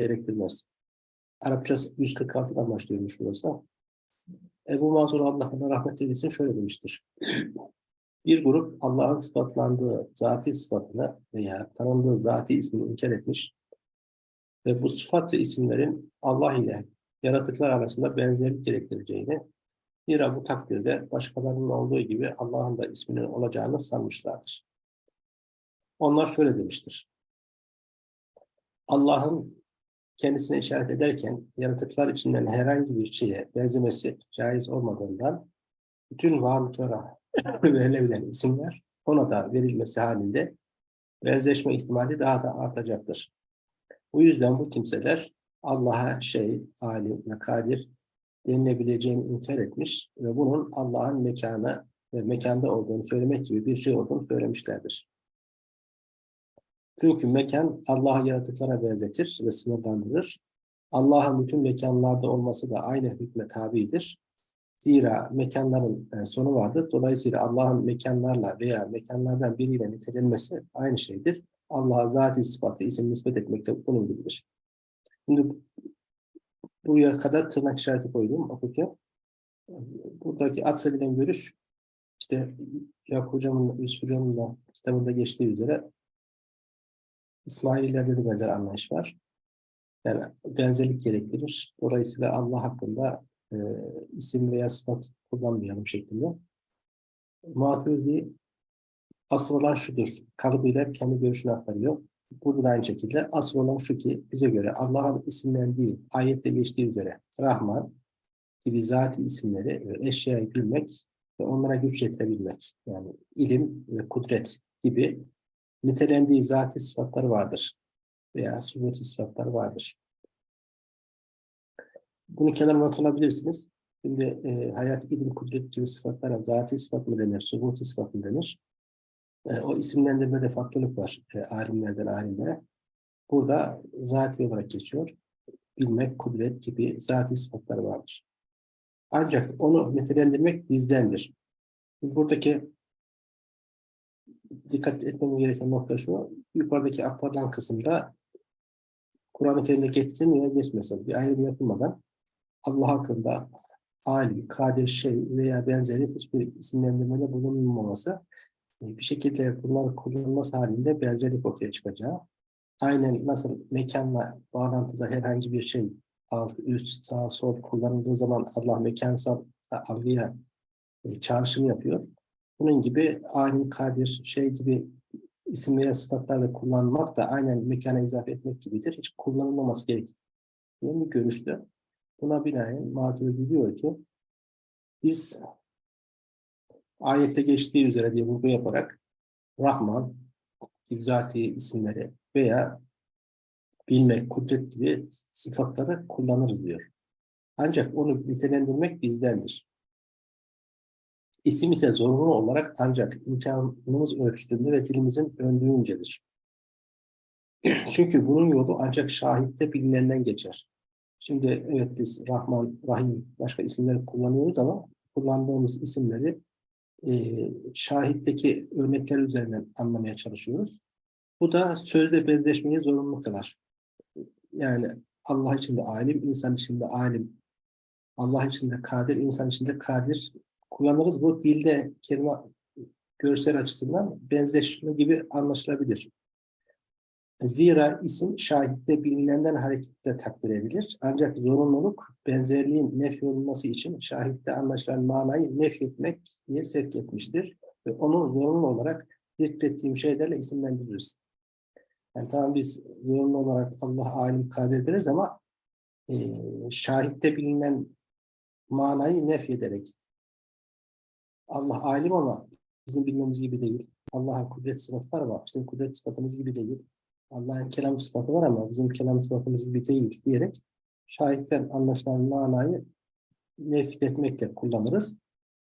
gerektirmez. Arapça 146'dan başlıyormuş burası. Ebu Mansur Allah'ına rahmet eylesin şöyle demiştir. Bir grup Allah'ın sıfatlandığı zati sıfatını veya tanındığı zati ismini inkar etmiş ve bu sıfat ve isimlerin Allah ile yaratıklar arasında benzerlik gerektireceğini, zira bu takdirde başkalarının olduğu gibi Allah'ın da isminin olacağını sanmışlardır. Onlar şöyle demiştir. Allah'ın kendisine işaret ederken yaratıklar içinden herhangi bir şeye benzemesi caiz olmadığından bütün varlıklara verilebilen isimler ona da verilmesi halinde benzeşme ihtimali daha da artacaktır. Bu yüzden bu kimseler Allah'a şey, alim ve kadir denilebileceğini inkar etmiş ve bunun Allah'ın mekanı ve mekanda olduğunu söylemek gibi bir şey olduğunu söylemişlerdir. Çünkü mekan Allah'ı yaratıklara benzetir ve sınırlandırır. Allah'ın bütün mekanlarda olması da aynı hükme tabidir. Zira mekanların e, sonu vardır. Dolayısıyla Allah'ın mekanlarla veya mekanlardan biriyle nitelenmesi aynı şeydir. Allah'a zati sıfatı, isim nispet etmek de bunun gibidir. Şimdi buraya kadar tırnak işareti koydum okurken. Buradaki atfedilen görüş işte Yakup Hocam'ın, Yusuf Hocam'ın da kitabında geçtiği üzere İsmail'lerde de benzer anlayış var. Yani benzerlik gerektirir. Dolayısıyla Allah hakkında e, isim veya sıfat kullanmayalım şeklinde. Maturidi asıl olan şudur. Kalıbıyla kendi görüşünü aktarıyor. Burada da aynı şekilde asıl olan şu ki bize göre Allah'ın isimlendiği, ayette geçtiği üzere Rahman gibi zati isimleri ve eşyayı bilmek ve onlara güç yetirebilmek. Yani ilim ve kudret gibi nitelendiği zati sıfatları vardır. Veya subuti sıfatları vardır. Bunu kenara not alabilirsiniz. Şimdi e, hayat, ilim, kudret gibi sıfatlara zati sıfat mı denir, subuti sıfat mı denir? E, o isimlendirmede farklılık var e, alimlerden alimlere. Burada zati olarak geçiyor. Bilmek, kudret gibi zati sıfatları vardır. Ancak onu nitelendirmek bizdendir. Buradaki dikkat etmemiz gereken nokta şu, yukarıdaki aktarılan kısımda Kur'an-ı Kerim'de geçsin veya geçmesin bir ayrım yapılmadan Allah hakkında alim, kadir, şey veya benzeri hiçbir isimlendirmede bulunmaması e, bir şekilde bunlar kullanılması halinde benzerlik ortaya çıkacağı. Aynen nasıl mekanla bağlantıda herhangi bir şey alt, üst, sağ, sol kullanıldığı zaman Allah mekansal algıya e, çağrışım yapıyor. Bunun gibi alim, kadir, şey gibi isim veya sıfatlarla kullanmak da aynen mekana izafe etmek gibidir. Hiç kullanılmaması gerektiği bir görüştü. Buna binaen Maturidi diyor ki biz ayette geçtiği üzere diye vurgu yaparak Rahman, zati isimleri veya bilmek, kudret gibi sıfatları kullanırız diyor. Ancak onu nitelendirmek bizdendir. İsim ise zorunlu olarak ancak imkanımız ölçüsünde ve dilimizin döndüğüncedir. Çünkü bunun yolu ancak şahitte bilinenden geçer. Şimdi evet biz Rahman, Rahim başka isimleri kullanıyoruz ama kullandığımız isimleri e, şahitteki örnekler üzerinden anlamaya çalışıyoruz. Bu da sözde benzeşmeyi zorunlu kılar. Yani Allah için de alim, insan için de alim. Allah için de kadir, insan için de kadir kullanırız. Bu dilde kelime görsel açısından benzeşme gibi anlaşılabilir. Zira isim şahitte bilinenden hareketle takdir edilir. Ancak zorunluluk benzerliğin nef olması için şahitte anlaşılan manayı nef etmeye sevk etmiştir. Ve onu zorunlu olarak zikrettiğim şeylerle isimlendiririz. Yani tamam biz zorunlu olarak Allah alim kadir deriz ama e, şahitte bilinen manayı nef ederek Allah alim ama bizim bilmemiz gibi değil. Allah'ın kudret sıfatları var. Bizim kudret sıfatımız gibi değil. Allah'ın kelam sıfatı var ama bizim kelam sıfatımız gibi değil diyerek şahitten anlaşılan manayı nefret etmekle kullanırız.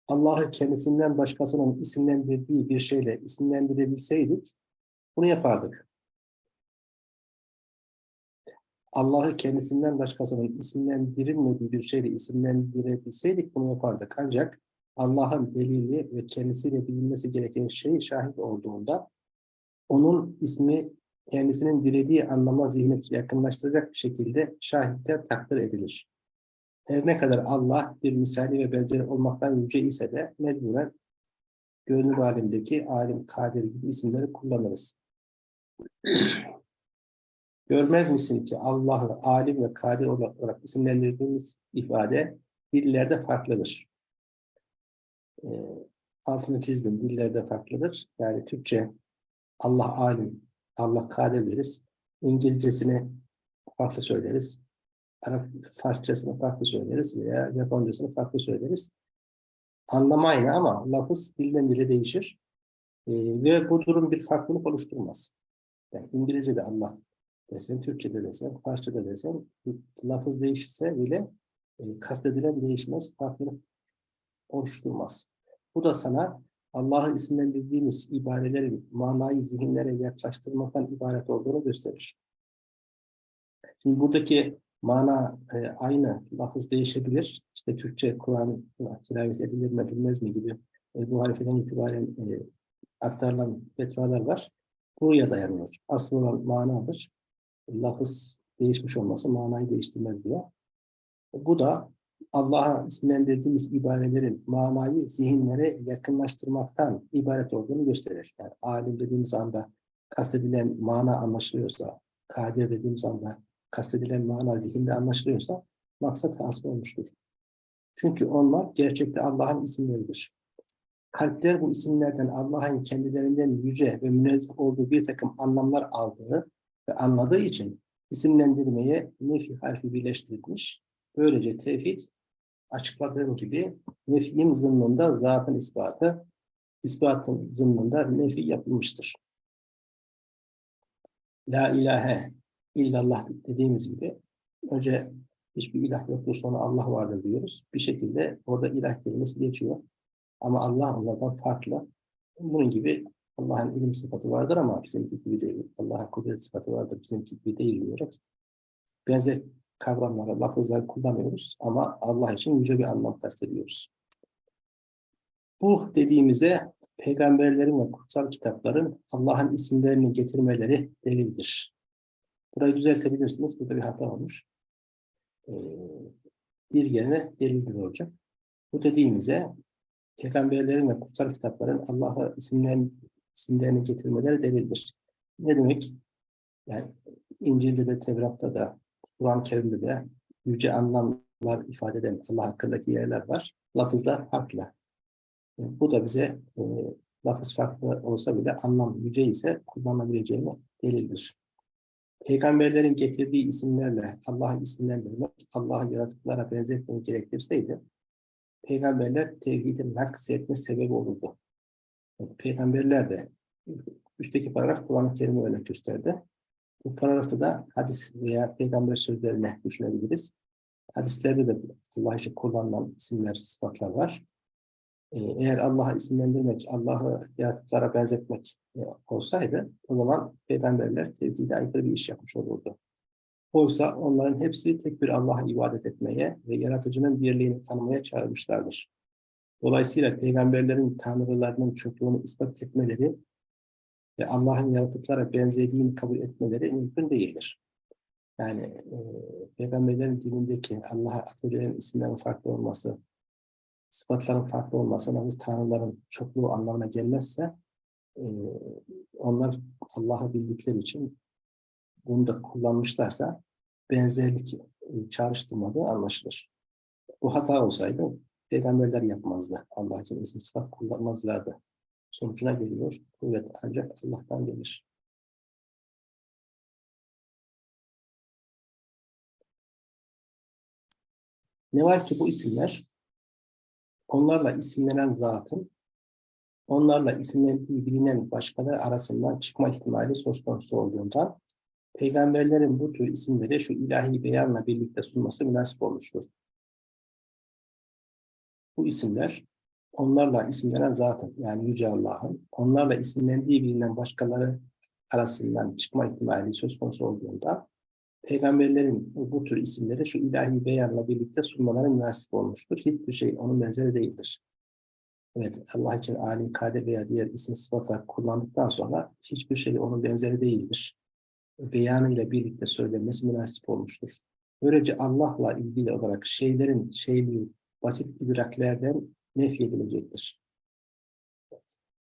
Allah'ı kendisinden başkasının isimlendirdiği bir şeyle isimlendirebilseydik bunu yapardık. Allah'ı kendisinden başkasının isimlendirilmediği bir şeyle isimlendirebilseydik bunu yapardık. Ancak Allah'ın delili ve kendisiyle bilinmesi gereken şey şahit olduğunda onun ismi kendisinin dilediği anlama zihni yakınlaştıracak bir şekilde şahitler takdir edilir. Her ne kadar Allah bir misali ve benzeri olmaktan yüce ise de mecburen görünür alemdeki alim, kadir gibi isimleri kullanırız. Görmez misin ki Allah'ı alim ve kadir olarak isimlendirdiğimiz ifade dillerde farklıdır. E, altını çizdim, dillerde farklıdır. Yani Türkçe Allah alim, Allah kadir deriz. İngilizcesini farklı söyleriz. Arap Farsçasını farklı söyleriz veya Japoncasını farklı söyleriz. Anlamı aynı ama lafız dilden dile değişir. E, ve bu durum bir farklılık oluşturmaz. Yani İngilizce'de Allah desen, Türkçe'de desen, Farsça'da desen, lafız değişse bile e, kastedilen değişmez, farklılık oluşturmaz. Bu da sana Allah'ı isimlendirdiğimiz ibarelerin manayı zihinlere yaklaştırmaktan ibaret olduğunu gösterir. Şimdi buradaki mana e, aynı, lafız değişebilir. İşte Türkçe Kur'an tilavet edilir mi edilmez mi gibi e, bu harifeden itibaren e, aktarılan fetvalar var. Buraya dayanıyor. Asıl olan manadır. Lafız değişmiş olması manayı değiştirmez diye. Bu da Allah'a isimlendirdiğimiz ibarelerin manayı zihinlere yakınlaştırmaktan ibaret olduğunu gösterir. Yani alim dediğimiz anda kastedilen mana anlaşılıyorsa, kadir dediğimiz anda kastedilen mana zihinde anlaşılıyorsa maksat hasıl olmuştur. Çünkü onlar gerçekte Allah'ın isimleridir. Kalpler bu isimlerden Allah'ın kendilerinden yüce ve münezzeh olduğu bir takım anlamlar aldığı ve anladığı için isimlendirmeye nefi harfi birleştirilmiş. Böylece tevhid açıkladığım gibi nefyin zımnında zatın ispatı, ispatın zımnında nefi yapılmıştır. La ilahe illallah dediğimiz gibi önce hiçbir ilah yoktur sonra Allah vardır diyoruz. Bir şekilde orada ilah kelimesi geçiyor. Ama Allah onlardan farklı. Bunun gibi Allah'ın ilim sıfatı vardır ama bizimki gibi değil. Allah'ın kudret sıfatı vardır bizimki gibi değil diyerek benzer kavramları, lafızları kullanıyoruz ama Allah için yüce bir anlam kastediyoruz. Bu dediğimizde peygamberlerin ve kutsal kitapların Allah'ın isimlerini getirmeleri delildir. Burayı düzeltebilirsiniz. Burada bir hata olmuş. Ee, bir yerine delildir olacak. Bu dediğimize peygamberlerin ve kutsal kitapların Allah'a isimlerini, isimlerini getirmeleri delildir. Ne demek? Yani İncil'de de Tevrat'ta da Kur'an-ı Kerim'de de yüce anlamlar ifade eden Allah hakkındaki yerler var. Lafızlar farklı. E, bu da bize e, lafız farklı olsa bile anlam yüce ise kullanabileceğini delildir. Peygamberlerin getirdiği isimlerle Allah'ı isimlendirmek, Allah'ı yaratıklara benzetmeyi gerektirseydi, peygamberler tevhidin naksetme sebebi olurdu. Peygamberler de üstteki paragraf Kur'an-ı Kerim'i örnek gösterdi. Bu paragrafta da hadis veya peygamber sözlerine düşünebiliriz. Hadislerde de Allah için kullanılan isimler, sıfatlar var. Ee, eğer Allah'a isimlendirmek, Allah'ı yaratıklara benzetmek e, olsaydı o zaman peygamberler tevhide aykırı bir iş yapmış olurdu. Oysa onların hepsi tek bir Allah'a ibadet etmeye ve yaratıcının birliğini tanımaya çağırmışlardır. Dolayısıyla peygamberlerin tanrılarının çokluğunu ispat etmeleri ve Allah'ın yaratıklara benzediğini kabul etmeleri mümkün değildir. Yani e, peygamberlerin dilindeki Allah'a atfedilen isimlerin farklı olması, sıfatların farklı olması, yalnız tanrıların çokluğu anlamına gelmezse e, onlar Allah'ı bildikleri için bunu da kullanmışlarsa benzerlik e, çağrıştırmadığı anlaşılır. Bu hata olsaydı peygamberler yapmazdı. Allah için isim sıfat kullanmazlardı sonucuna geliyor. Kuvvet ancak Allah'tan gelir. Ne var ki bu isimler onlarla isimlenen zatın onlarla isimlendiği bilinen başkaları arasından çıkma ihtimali söz konusu olduğundan peygamberlerin bu tür isimleri şu ilahi beyanla birlikte sunması münasip olmuştur. Bu isimler onlarla isimlenen zatın yani Yüce Allah'ın onlarla isimlendiği bilinen başkaları arasından çıkma ihtimali söz konusu olduğunda peygamberlerin bu tür isimleri şu ilahi beyanla birlikte sunmaları münasip olmuştur. Hiçbir şey onun benzeri değildir. Evet, Allah için alim, kadir veya diğer isim sıfatlar kullandıktan sonra hiçbir şey onun benzeri değildir. beyanıyla birlikte söylenmesi münasip olmuştur. Böylece Allah'la ilgili olarak şeylerin şeyliği basit idraklerden nefyedilecektir.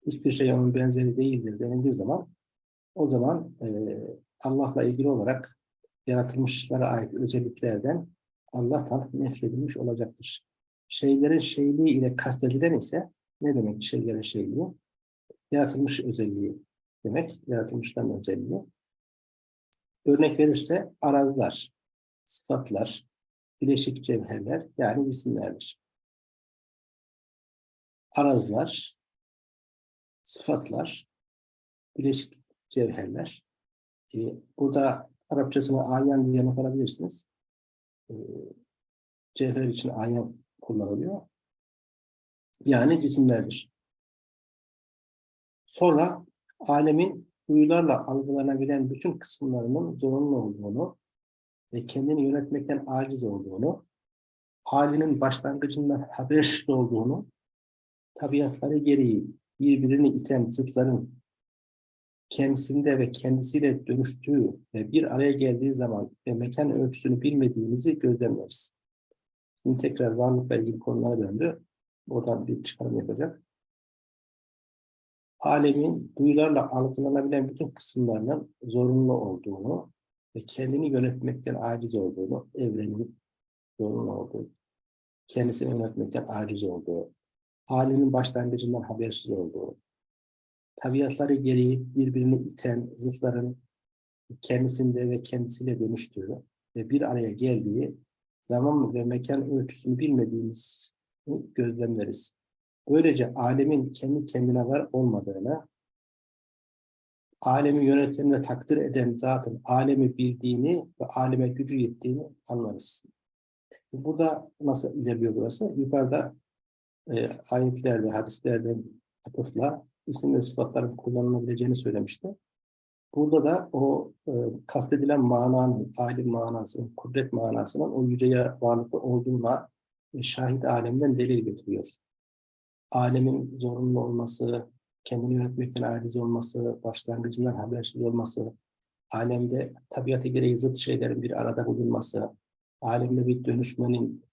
Hiçbir şey onun benzeri değildir denildiği zaman o zaman e, Allah'la ilgili olarak yaratılmışlara ait özelliklerden Allah'tan nefyedilmiş olacaktır. Şeylerin şeyliği ile kastedilen ise ne demek şeylerin şeyliği? Yaratılmış özelliği demek, yaratılmışların özelliği. Örnek verirse arazlar, sıfatlar, bileşik cevherler yani isimlerdir. Arazlar, sıfatlar, bileşik cevherler. Ee, burada Arapçasını ayan diye not alabilirsiniz. Ee, cevher için ayan kullanılıyor. Yani cisimlerdir. Sonra alemin duyularla algılanabilen bütün kısımlarının zorunlu olduğunu ve kendini yönetmekten aciz olduğunu, halinin başlangıcından habersiz olduğunu, tabiatları gereği birbirini iten zıtların kendisinde ve kendisiyle dönüştüğü ve bir araya geldiği zaman ve mekan ölçüsünü bilmediğimizi gözlemleriz. Şimdi tekrar varlıkla ilgili konulara döndü. Oradan bir çıkarım yapacak. Alemin duyularla algılanabilen bütün kısımlarının zorunlu olduğunu ve kendini yönetmekten aciz olduğunu, evrenin zorunlu olduğu, kendisini yönetmekten aciz olduğu, halinin başlangıcından habersiz olduğu, tabiatları gereği birbirini iten zıtların kendisinde ve kendisiyle dönüştüğü ve bir araya geldiği zaman ve mekan ölçüsünü bilmediğimiz gözlemleriz. Böylece alemin kendi kendine var olmadığını, alemi yöneten ve takdir eden zatın alemi bildiğini ve aleme gücü yettiğini anlarız. Burada nasıl ilerliyor burası? Yukarıda e, ayetlerde, hadislerde atıfla isim ve sıfatların kullanılabileceğini söylemişti. Burada da o e, kastedilen mananın, alim manasının, kudret manasının o yüce varlıklı olduğuna e, şahit alemden delil getiriyor. Alemin zorunlu olması, kendini yönetmekten aciz olması, başlangıcından habersiz olması, alemde tabiatı gereği zıt şeylerin bir arada bulunması, alemde bir dönüşmenin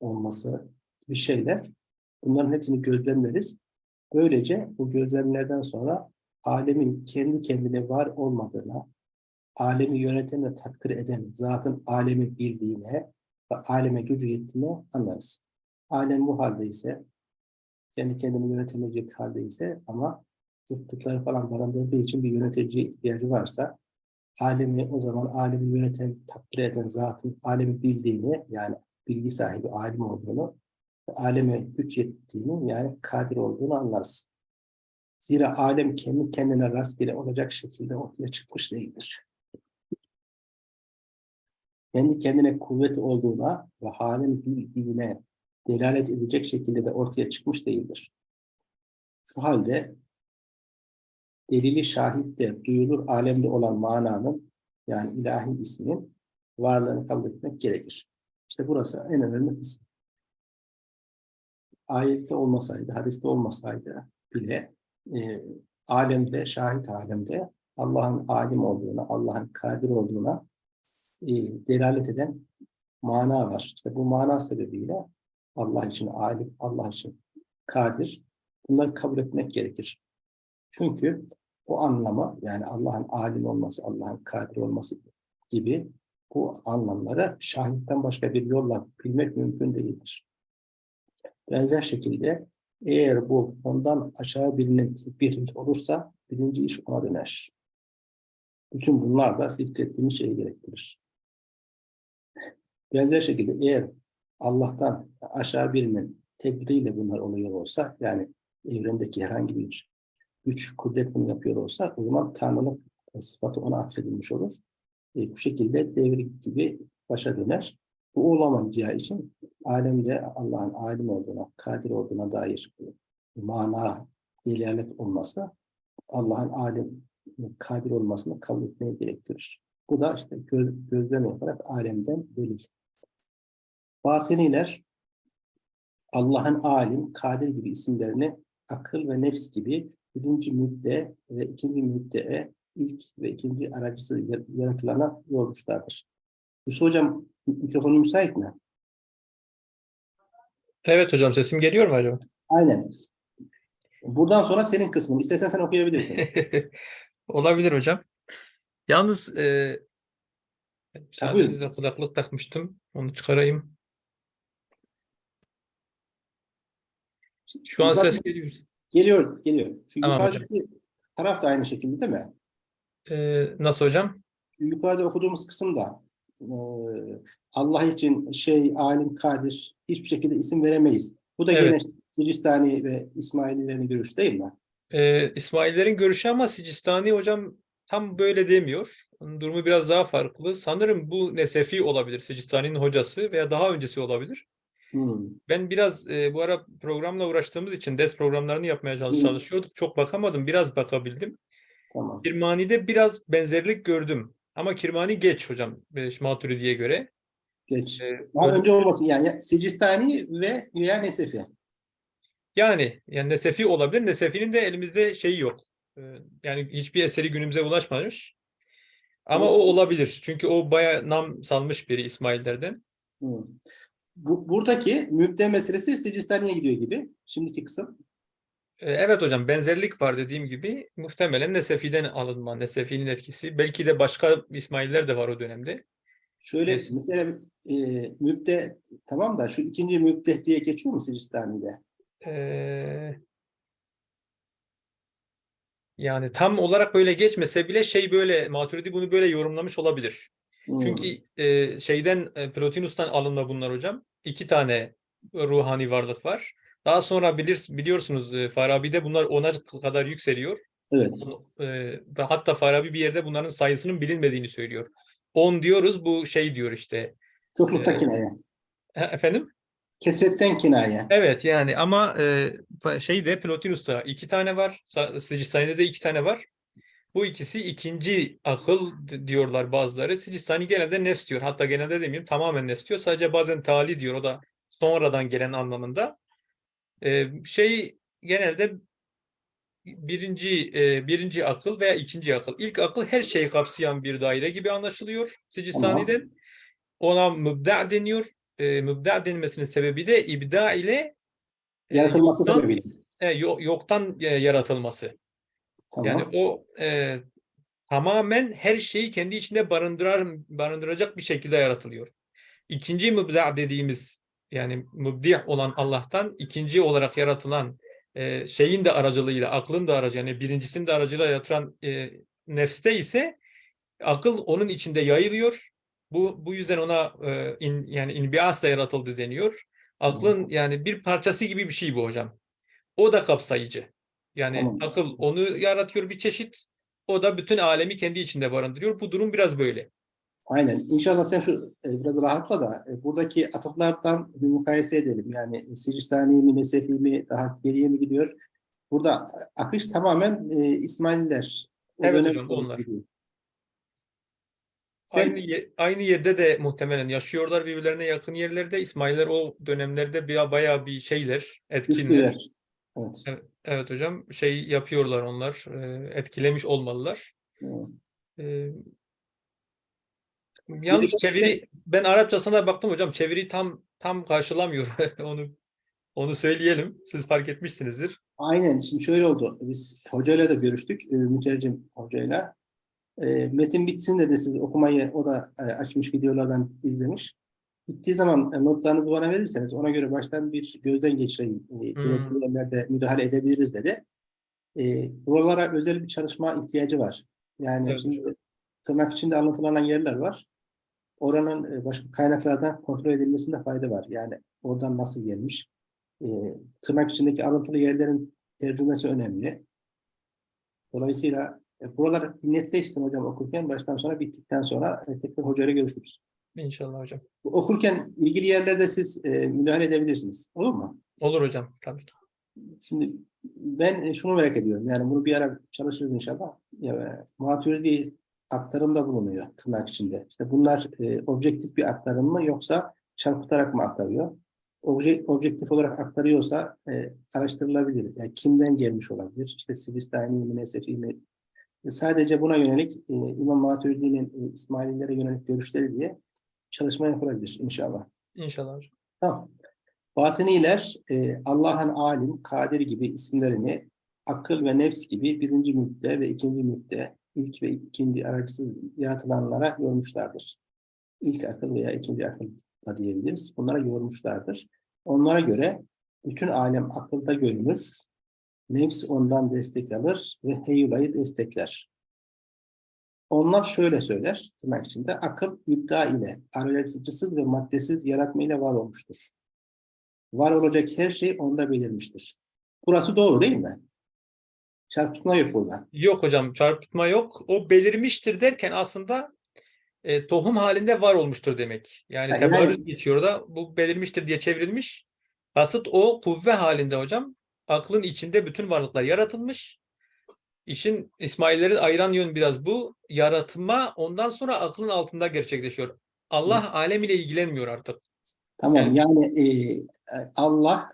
olması bir şeyler. Bunların hepsini gözlemleriz. Böylece bu gözlemlerden sonra alemin kendi kendine var olmadığına, alemi yöneten ve takdir eden zatın alemi bildiğine ve aleme gücü yettiğine anlarız. Alem bu halde ise, kendi kendini yönetemeyecek halde ise ama zıtlıkları falan barındırdığı için bir yöneticiye ihtiyacı varsa, alemi o zaman alemi yöneten, takdir eden zatın alemi bildiğini, yani bilgi sahibi alim olduğunu aleme güç yettiğini yani kadir olduğunu anlarız. Zira alem kendi kendine rastgele olacak şekilde ortaya çıkmış değildir. Kendi kendine kuvvet olduğuna ve halin bildiğine delalet edecek şekilde de ortaya çıkmış değildir. Şu halde delili şahitte duyulur alemde olan mananın yani ilahi ismin varlığını kabul etmek gerekir. İşte burası en önemli kısım ayette olmasaydı, hadiste olmasaydı bile e, alemde, şahit alemde Allah'ın alim olduğuna, Allah'ın kadir olduğuna e, delalet eden mana var. İşte bu mana sebebiyle Allah için alim, Allah için kadir bunları kabul etmek gerekir. Çünkü o anlama yani Allah'ın alim olması, Allah'ın kadir olması gibi bu anlamları şahitten başka bir yolla bilmek mümkün değildir. Benzer şekilde eğer bu ondan aşağı birinin bir olursa birinci iş ona döner. Bütün bunlar da zikrettiğimiz şeyi gerektirir. Benzer şekilde eğer Allah'tan aşağı birinin tedbiriyle bunlar oluyor olsa, yani evrendeki herhangi bir güç, kudret bunu yapıyor olsa, o zaman Tanrı'nın sıfatı ona atfedilmiş olur. E, bu şekilde devri gibi başa döner. Bu olamayacağı için alemde Allah'ın alim olduğuna, kadir olduğuna dair mana, delalet olması Allah'ın alim, kadir olmasını kabul etmeye gerektirir. Bu da işte göz, gözlem yaparak alemden delil. Batiniler Allah'ın alim, kadir gibi isimlerini akıl ve nefs gibi birinci müdde ve ikinci müddeye ilk ve ikinci aracısı yar- yaratılana yormuşlardır. Yusuf Hocam mikrofonu müsait mi? Evet hocam sesim geliyor mu acaba? Aynen. Buradan sonra senin kısmın. İstersen sen okuyabilirsin. Olabilir hocam. Yalnız e, müsaadenizle kulaklık takmıştım. Onu çıkarayım. Şu an ses geliyor. Geliyor, geliyor. Şu Tamam hocam. yukarıdaki taraf da aynı şekilde değil mi? E, nasıl hocam? Şu yukarıda okuduğumuz kısımda e, Allah için şey, alim, kadir hiçbir şekilde isim veremeyiz. Bu da Evet. gene Sicistani ve İsmaililerin görüşü değil mi? E, İsmaillerin görüşü ama Sicistani hocam tam böyle demiyor. Onun durumu biraz daha farklı. Sanırım bu Nesefi olabilir. Sicistani'nin hocası veya daha öncesi olabilir. Hmm. Ben biraz e, bu ara programla uğraştığımız için ders programlarını yapmaya çalış- Hı. çalışıyorduk. Çok bakamadım. Biraz bakabildim. Tamam. Kirmani'de biraz benzerlik gördüm. Ama Kirmani geç hocam e, Maturidi'ye göre. Geç. E, Daha önce olmasın yani Sicistani ve veya Nesefi. yani yani Nesefi olabilir. Nesefi'nin de elimizde şeyi yok. E, yani hiçbir eseri günümüze ulaşmamış. Ama o O- olabilir. Çünkü o bayağı nam salmış biri İsmaillerden. Bu, buradaki mübde meselesi Sicistani'ye gidiyor gibi. Şimdiki kısım. Evet hocam benzerlik var dediğim gibi. Muhtemelen Nesefi'den alınma, Nesefi'nin etkisi. Belki de başka İsmailler de var o dönemde. Şöyle Evet. mesela e, mübde tamam da şu ikinci mübde diye geçiyor mu Sicistani'de? Ee, yani tam olarak böyle geçmese bile şey böyle Maturidi bunu böyle yorumlamış olabilir. Hmm. Çünkü e, şeyden e, Plotinus'tan alınma bunlar hocam. İki tane ruhani varlık var. Daha sonra bilir, biliyorsunuz e, Farabi'de bunlar ona kadar yükseliyor. Evet. E, ve hatta Farabi bir yerde bunların sayısının bilinmediğini söylüyor. 10 diyoruz bu şey diyor işte. Çoklukta Ee, kinaye. E, Efendim? Kesretten kinaye. Evet yani ama e, şeyde Plotinus'ta iki tane var. Sicistani'de de iki tane var. Bu ikisi ikinci akıl diyorlar bazıları. Sicistani genelde nefs diyor. Hatta genelde demeyeyim tamamen nefs diyor. Sadece bazen tali diyor. O da sonradan gelen anlamında. E, şey genelde birinci e, birinci akıl veya ikinci akıl. İlk akıl her şeyi kapsayan bir daire gibi anlaşılıyor Sicistani'de. Ona mübda deniyor. E, mübda denmesinin sebebi de ibda ile Yaratılması yoktan- sebebiyle. e, yo- yoktan e, yaratılması. Tamam. Yani o e, tamamen her şeyi kendi içinde barındırar barındıracak bir şekilde yaratılıyor. İkinci mübda dediğimiz yani mübdi olan Allah'tan ikinci olarak yaratılan e, şeyin de aracılığıyla, aklın da aracı yani birincisinin de aracılığıyla yaratılan e, nefste ise akıl onun içinde yayılıyor. Bu bu yüzden ona e, in, yani inbiasla yaratıldı deniyor. Aklın yani bir parçası gibi bir şey bu hocam. O da kapsayıcı. Yani Tamam. akıl onu yaratıyor bir çeşit. O da bütün alemi kendi içinde barındırıyor. Bu durum biraz böyle. Aynen. İnşallah sen şu e, biraz rahatla da e, buradaki atıflardan bir mukayese edelim. Yani e, Sicistani mi, Nesefi mi, daha geriye mi gidiyor? Burada akış tamamen e, İsmaililer. O Evet hocam, onlar. gidiyor. Sen, Aynı, ye- aynı yerde de muhtemelen yaşıyorlar birbirlerine yakın yerlerde. İsmailler o dönemlerde bir, bayağı bir şeyler, etkinler. güçlüler. Evet. Evet hocam şey yapıyorlar onlar. e, etkilemiş olmalılar. evet. E, yalnız çeviri ben Arapçasına baktım hocam. Çeviri tam tam karşılamıyor. onu onu söyleyelim. Siz fark etmişsinizdir. Aynen. Şimdi şöyle oldu. Biz hocayla da görüştük. E, mütercim hocayla. E, metin bitsin dedi siz okumayı o da e, açmış videolardan izlemiş. Bittiği zaman e, notlarınızı bana verirseniz ona göre baştan bir gözden geçireyim. E, gerekli yerlerde müdahale edebiliriz dedi. E, buralara özel bir çalışma ihtiyacı var. Yani Evet. şimdi tırnak içinde anlatılan yerler var. Oranın e, başka kaynaklardan kontrol edilmesinde fayda var. Yani oradan nasıl gelmiş? E, tırnak içindeki alıntılı yerlerin tercümesi önemli. Dolayısıyla e, buralar netleşsin hocam okurken baştan sona bittikten sonra e, tekrar hocayla görüşürüz. İnşallah hocam. Okurken ilgili yerlerde siz e, müdahale edebilirsiniz. Olur mu? Olur hocam tabii ki. Şimdi ben şunu merak ediyorum. Yani bunu bir ara çalışırız inşallah. Ya, Maturidi aktarımda bulunuyor tırnak içinde. İşte bunlar e, objektif bir aktarım mı yoksa çarpıtarak mı aktarıyor? Obje, objektif olarak aktarıyorsa e, araştırılabilir. Yani kimden gelmiş olabilir? İşte Sivistani mi, Nesefi mi? E, Sadece buna yönelik e, İmam Maturidi'nin e, İsmaililere yönelik görüşleri diye çalışma yapılabilir inşallah. İnşallah. Tamam. Batıniler e, Allah'ın alim, kadir gibi isimlerini akıl ve nefs gibi birinci müdde ve ikinci müdde, ilk ve ikinci aracısız yaratılanlara yormuşlardır. İlk akıl veya ikinci akıl da diyebiliriz. Bunlara yormuşlardır. Onlara göre bütün alem akılda görünür, nefs ondan destek alır ve heyulayı destekler. Onlar şöyle söyler, tırnak içinde, akıl ibda ile, aracısız ve maddesiz yaratma ile var olmuştur. Var olacak her şey onda belirmiştir. Burası doğru değil mi? Çarpıtma yok burada. Yok hocam çarpıtma yok. O belirmiştir derken aslında e, tohum halinde var olmuştur demek. Yani Ha, yani- tebarruz geçiyor da bu belirmiştir diye çevrilmiş. Kasıt o kuvve halinde hocam. Aklın içinde bütün varlıklar yaratılmış. İşin İsmailleri ayıran yön biraz bu. Yaratma ondan sonra aklın altında gerçekleşiyor. Allah alem ile ilgilenmiyor artık. Tamam Yani- yani e, Allah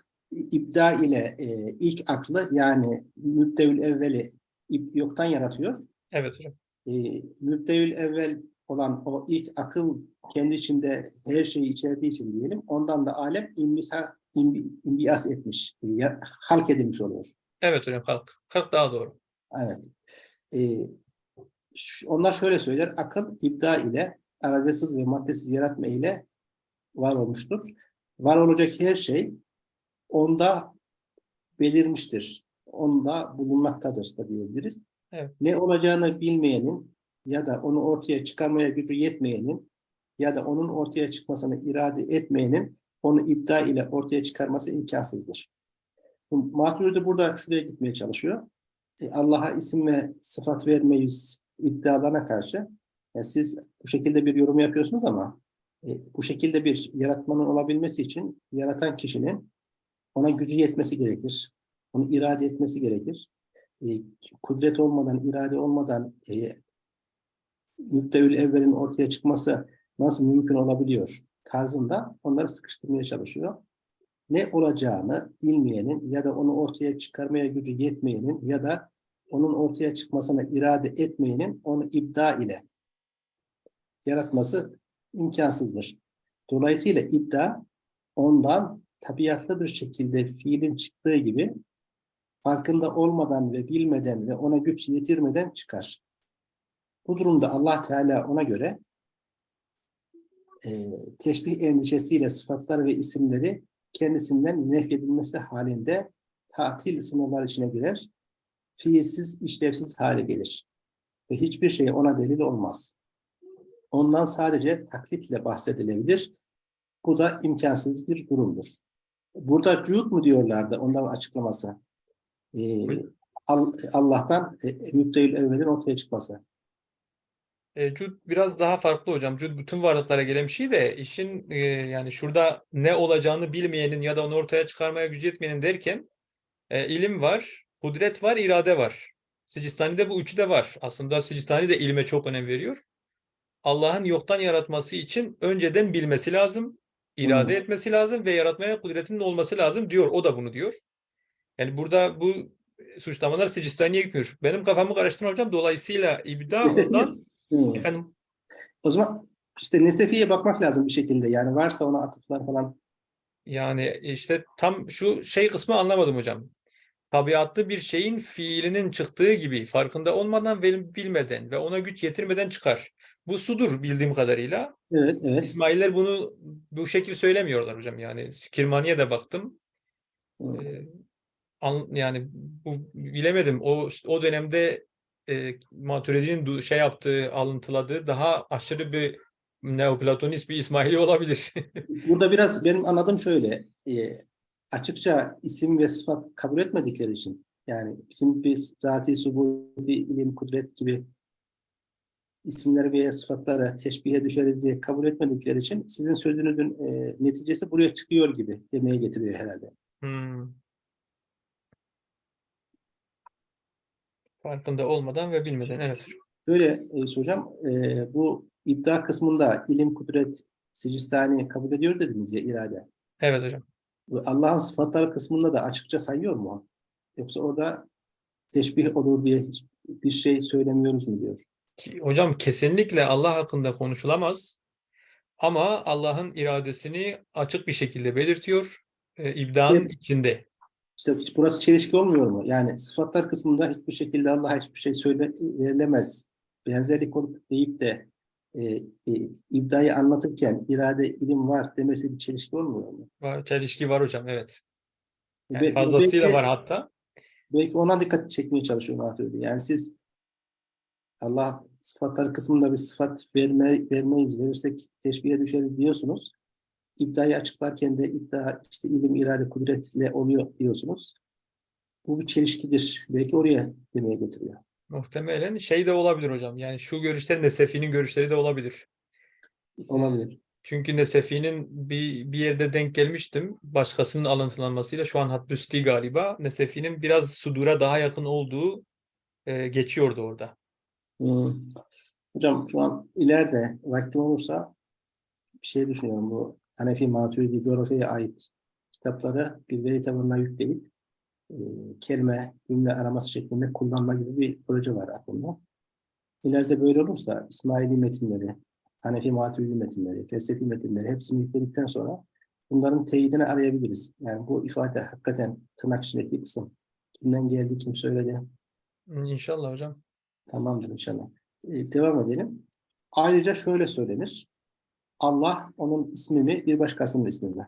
ibda ile e, ilk aklı yani mübdevül evveli yoktan yaratıyor. Evet hocam. E, mübdevül evvel olan o ilk akıl kendi içinde her şeyi içerdiği için diyelim. Ondan da alem imbisa, imbi, imbiyas etmiş, e, ya- halk edilmiş oluyor. Evet hocam kalk. Kalk daha doğru. Evet. Ş- onlar şöyle söyler. Akıl ibda ile aracısız ve maddesiz yaratma ile var olmuştur. Var olacak her şey onda belirmiştir. Onda bulunmaktadır da diyebiliriz. Evet. Ne olacağını bilmeyenin ya da onu ortaya çıkarmaya gücü yetmeyenin ya da onun ortaya çıkmasını irade etmeyenin onu ibda ile ortaya çıkarması imkansızdır. Maturidi burada şuraya gitmeye çalışıyor. E, Allah'a isim ve sıfat vermeyiz iddialarına karşı e, siz bu şekilde bir yorum yapıyorsunuz ama e, bu şekilde bir yaratmanın olabilmesi için yaratan kişinin ona gücü yetmesi gerekir. Onu irade etmesi gerekir. E, kudret olmadan, irade olmadan e, müptevül evvelin ortaya çıkması nasıl mümkün olabiliyor tarzında onları sıkıştırmaya çalışıyor ne olacağını bilmeyenin ya da onu ortaya çıkarmaya gücü yetmeyenin ya da onun ortaya çıkmasına irade etmeyenin onu ibda ile yaratması imkansızdır. Dolayısıyla ibda ondan tabiatlı bir şekilde fiilin çıktığı gibi farkında olmadan ve bilmeden ve ona güç yetirmeden çıkar. Bu durumda Allah Teala ona göre e, teşbih endişesiyle sıfatlar ve isimleri kendisinden nefyedilmesi halinde tatil sınırlar içine girer, fiilsiz, işlevsiz hale gelir. Ve hiçbir şey ona delil olmaz. Ondan sadece taklitle bahsedilebilir. Bu da imkansız bir durumdur. Burada cud mu diyorlardı onların açıklaması? Ee, Al- Allah'tan e, müptehil evvelin ortaya çıkması. E, Cud biraz daha farklı hocam. Cud bütün varlıklara gelen bir şey de işin e, yani şurada ne olacağını bilmeyenin ya da onu ortaya çıkarmaya gücü yetmeyenin derken e, ilim var, kudret var, irade var. Sicistani'de bu üçü de var. Aslında Sicistani de ilme çok önem veriyor. Allah'ın yoktan yaratması için önceden bilmesi lazım, irade Hmm. etmesi lazım ve yaratmaya kudretinin olması lazım diyor. O da bunu diyor. Yani burada bu suçlamalar Sicistani'ye gitmiyor. Benim kafamı karıştırma hocam. Dolayısıyla ibda ondan Hmm. efendim O zaman işte Nesefi'ye bakmak lazım bir şekilde. Yani varsa ona atıflar falan. Yani işte tam şu şey kısmı anlamadım hocam. Tabiatlı bir şeyin fiilinin çıktığı gibi farkında olmadan ve bilmeden ve ona güç yetirmeden çıkar. Bu sudur bildiğim kadarıyla. Evet, evet. İsmailler bunu bu şekil söylemiyorlar hocam. Yani Kirmani'ye de baktım. Ee, an- yani bu bilemedim. O o dönemde e, Maturidi'nin şey yaptığı, alıntıladığı daha aşırı bir Neoplatonist bir İsmaili olabilir. Burada biraz benim anladığım şöyle. e, açıkça isim ve sıfat kabul etmedikleri için yani bizim bir zati, subudi, ilim, kudret gibi isimleri veya sıfatları teşbihe düşeriz diye kabul etmedikleri için sizin sözünüzün e, neticesi buraya çıkıyor gibi demeye getiriyor herhalde. Hmm. Farkında olmadan ve bilmeden. Evet. Böyle e, hocam e, bu ibda kısmında ilim, kudret, sicistani kabul ediyor dediniz ya irade. Evet hocam. Allah'ın sıfatları kısmında da açıkça sayıyor mu? Yoksa orada teşbih olur diye hiçbir şey söylemiyoruz mu diyor. Hocam kesinlikle Allah hakkında konuşulamaz. Ama Allah'ın iradesini açık bir şekilde belirtiyor. E, İbda'nın Evet. içinde. İşte burası çelişki olmuyor mu? Yani sıfatlar kısmında hiçbir şekilde Allah'a hiçbir şey söyle verilemez. Benzerlik olup deyip de e, e, ibdayı anlatırken irade ilim var demesi bir çelişki olmuyor mu? Var- Çelişki var hocam evet. Yani Ve- fazlasıyla belki- var hatta. Belki ona dikkat çekmeye çalışıyor Hoca. Yani siz Allah sıfatlar kısmında bir sıfat verme, vermeyiz, verirsek teşbihe düşeriz diyorsunuz. İddiayı açıklarken de iddia işte ilim, irade, kudretle oluyor diyorsunuz. Bu bir çelişkidir. Belki oraya demeye getiriyor. Muhtemelen şey de olabilir hocam. Yani şu görüşler Nesefi'nin görüşleri de olabilir. Olabilir. Çünkü Nesefi'nin bir, bir yerde denk gelmiştim. Başkasının alıntılanmasıyla şu an Haddüsti galiba. Nesefi'nin biraz Sudur'a daha yakın olduğu e, geçiyordu orada. Hmm. Hocam şu an ileride vaktim olursa bir şey düşünüyorum. Bu Hanefi Maturidi coğrafyaya ait kitapları bir veri tabanına yükleyip e, kelime, cümle araması şeklinde kullanma gibi bir proje var aklımda. İleride böyle olursa İsmaili metinleri, Hanefi Maturidi metinleri, felsefi metinleri hepsini yükledikten sonra bunların teyidini arayabiliriz. Yani bu ifade hakikaten tırnak içindeki kısım. Kimden geldi, kim söyledi, İnşallah hocam. Tamamdır inşallah. Ee, devam edelim. Ayrıca şöyle söylenir. Allah onun ismini bir başkasının ismiyle.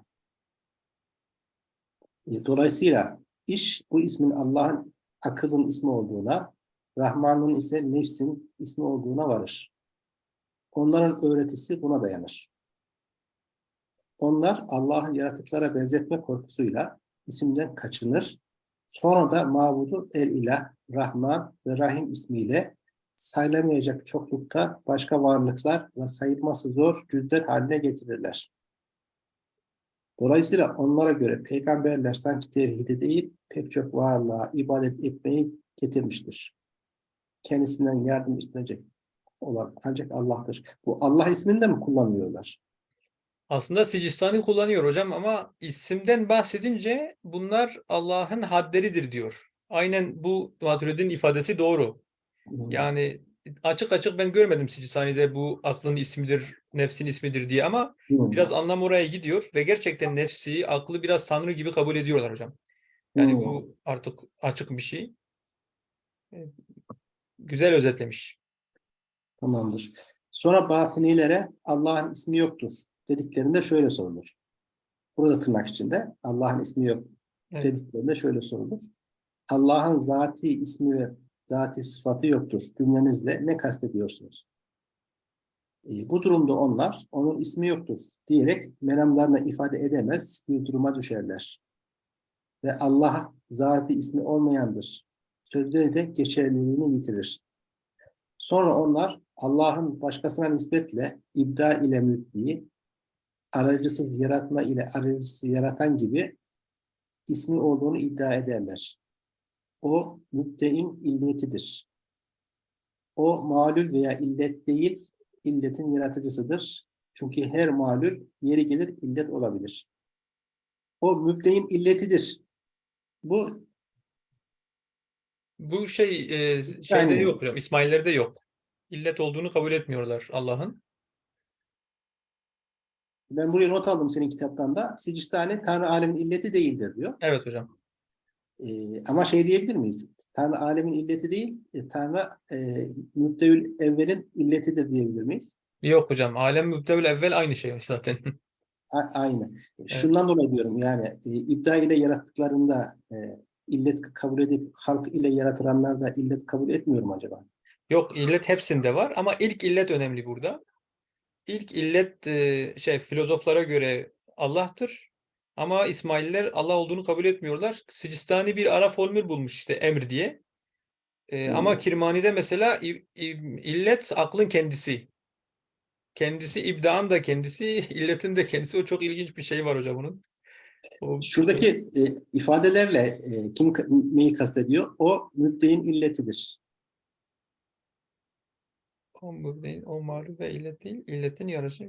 Ee, dolayısıyla iş bu ismin Allah'ın akılın ismi olduğuna, Rahman'ın ise nefsin ismi olduğuna varır. Onların öğretisi buna dayanır. Onlar Allah'ın yaratıklara benzetme korkusuyla isimden kaçınır. Sonra da mabudu el ilah, Rahman ve Rahim ismiyle sayılamayacak çoklukta başka varlıklar ve sayılması zor cüzler haline getirirler. Dolayısıyla onlara göre peygamberler sanki tevhidi değil, pek çok varlığa ibadet etmeyi getirmiştir. Kendisinden yardım istenecek olan ancak Allah'tır. Bu Allah ismini de mi kullanmıyorlar? Aslında Sicistani kullanıyor hocam ama isimden bahsedince bunlar Allah'ın hadderidir diyor. Aynen bu Maturidi'nin ifadesi doğru. Yani açık açık ben görmedim Sicistani'de bu aklın ismidir, nefsin ismidir diye ama biraz anlam oraya gidiyor ve gerçekten nefsi, aklı biraz Tanrı gibi kabul ediyorlar hocam. Yani bu artık açık bir şey. E, Güzel özetlemiş. Tamamdır. Sonra batınilere Allah'ın ismi yoktur dediklerinde şöyle sorulur. Burada tırnak içinde Allah'ın ismi yok Evet. dediklerinde şöyle sorulur. Allah'ın zati ismi ve zati sıfatı yoktur cümlenizle ne kastediyorsunuz? E, bu durumda onlar onun ismi yoktur diyerek meramlarına ifade edemez bir duruma düşerler. Ve Allah zati ismi olmayandır. Sözleri de geçerliliğini yitirir. Sonra onlar Allah'ın başkasına nispetle ibda ile mübdiği, aracısız yaratma ile aracısız yaratan gibi ismi olduğunu iddia ederler. O mübdein illetidir. O malul veya illet değil, illetin yaratıcısıdır. Çünkü her malul yeri gelir illet olabilir. O mübdein illetidir. Bu Bu şey e, şeyde Yani- yok hocam. İsmailler'de yok. İllet olduğunu kabul etmiyorlar Allah'ın. Ben buraya not aldım senin kitaptan da. Sicistani Tanrı alemin illeti değildir diyor. Evet hocam. Ee, ama şey diyebilir miyiz? Tanrı alemin illeti değil, e, Tanrı e, mübdeül evvelin illetidir diyebilir miyiz? Yok hocam. Alem mübdevül evvel aynı şey zaten. A- aynı. Şundan dolayı diyorum yani e, ibda ile yarattıklarında e, illet kabul edip halk ile yaratılanlar da illet kabul etmiyor mu acaba? Yok illet hepsinde var ama ilk illet önemli burada. İlk illet e, şey filozoflara göre Allah'tır. Ama İsmaililer Allah olduğunu kabul etmiyorlar. Sicistani bir ara formül bulmuş işte emr diye. E, ama Hmm. Kirmani'de mesela illet aklın kendisi. Kendisi ibdaan da kendisi, illetin de kendisi. O çok ilginç bir şey var hocam onun. O, Şuradaki e, ifadelerle e, kim neyi kastediyor? O mübdein illetidir. O, mübdeyin, o malum ve illet değil, illetin yarısı.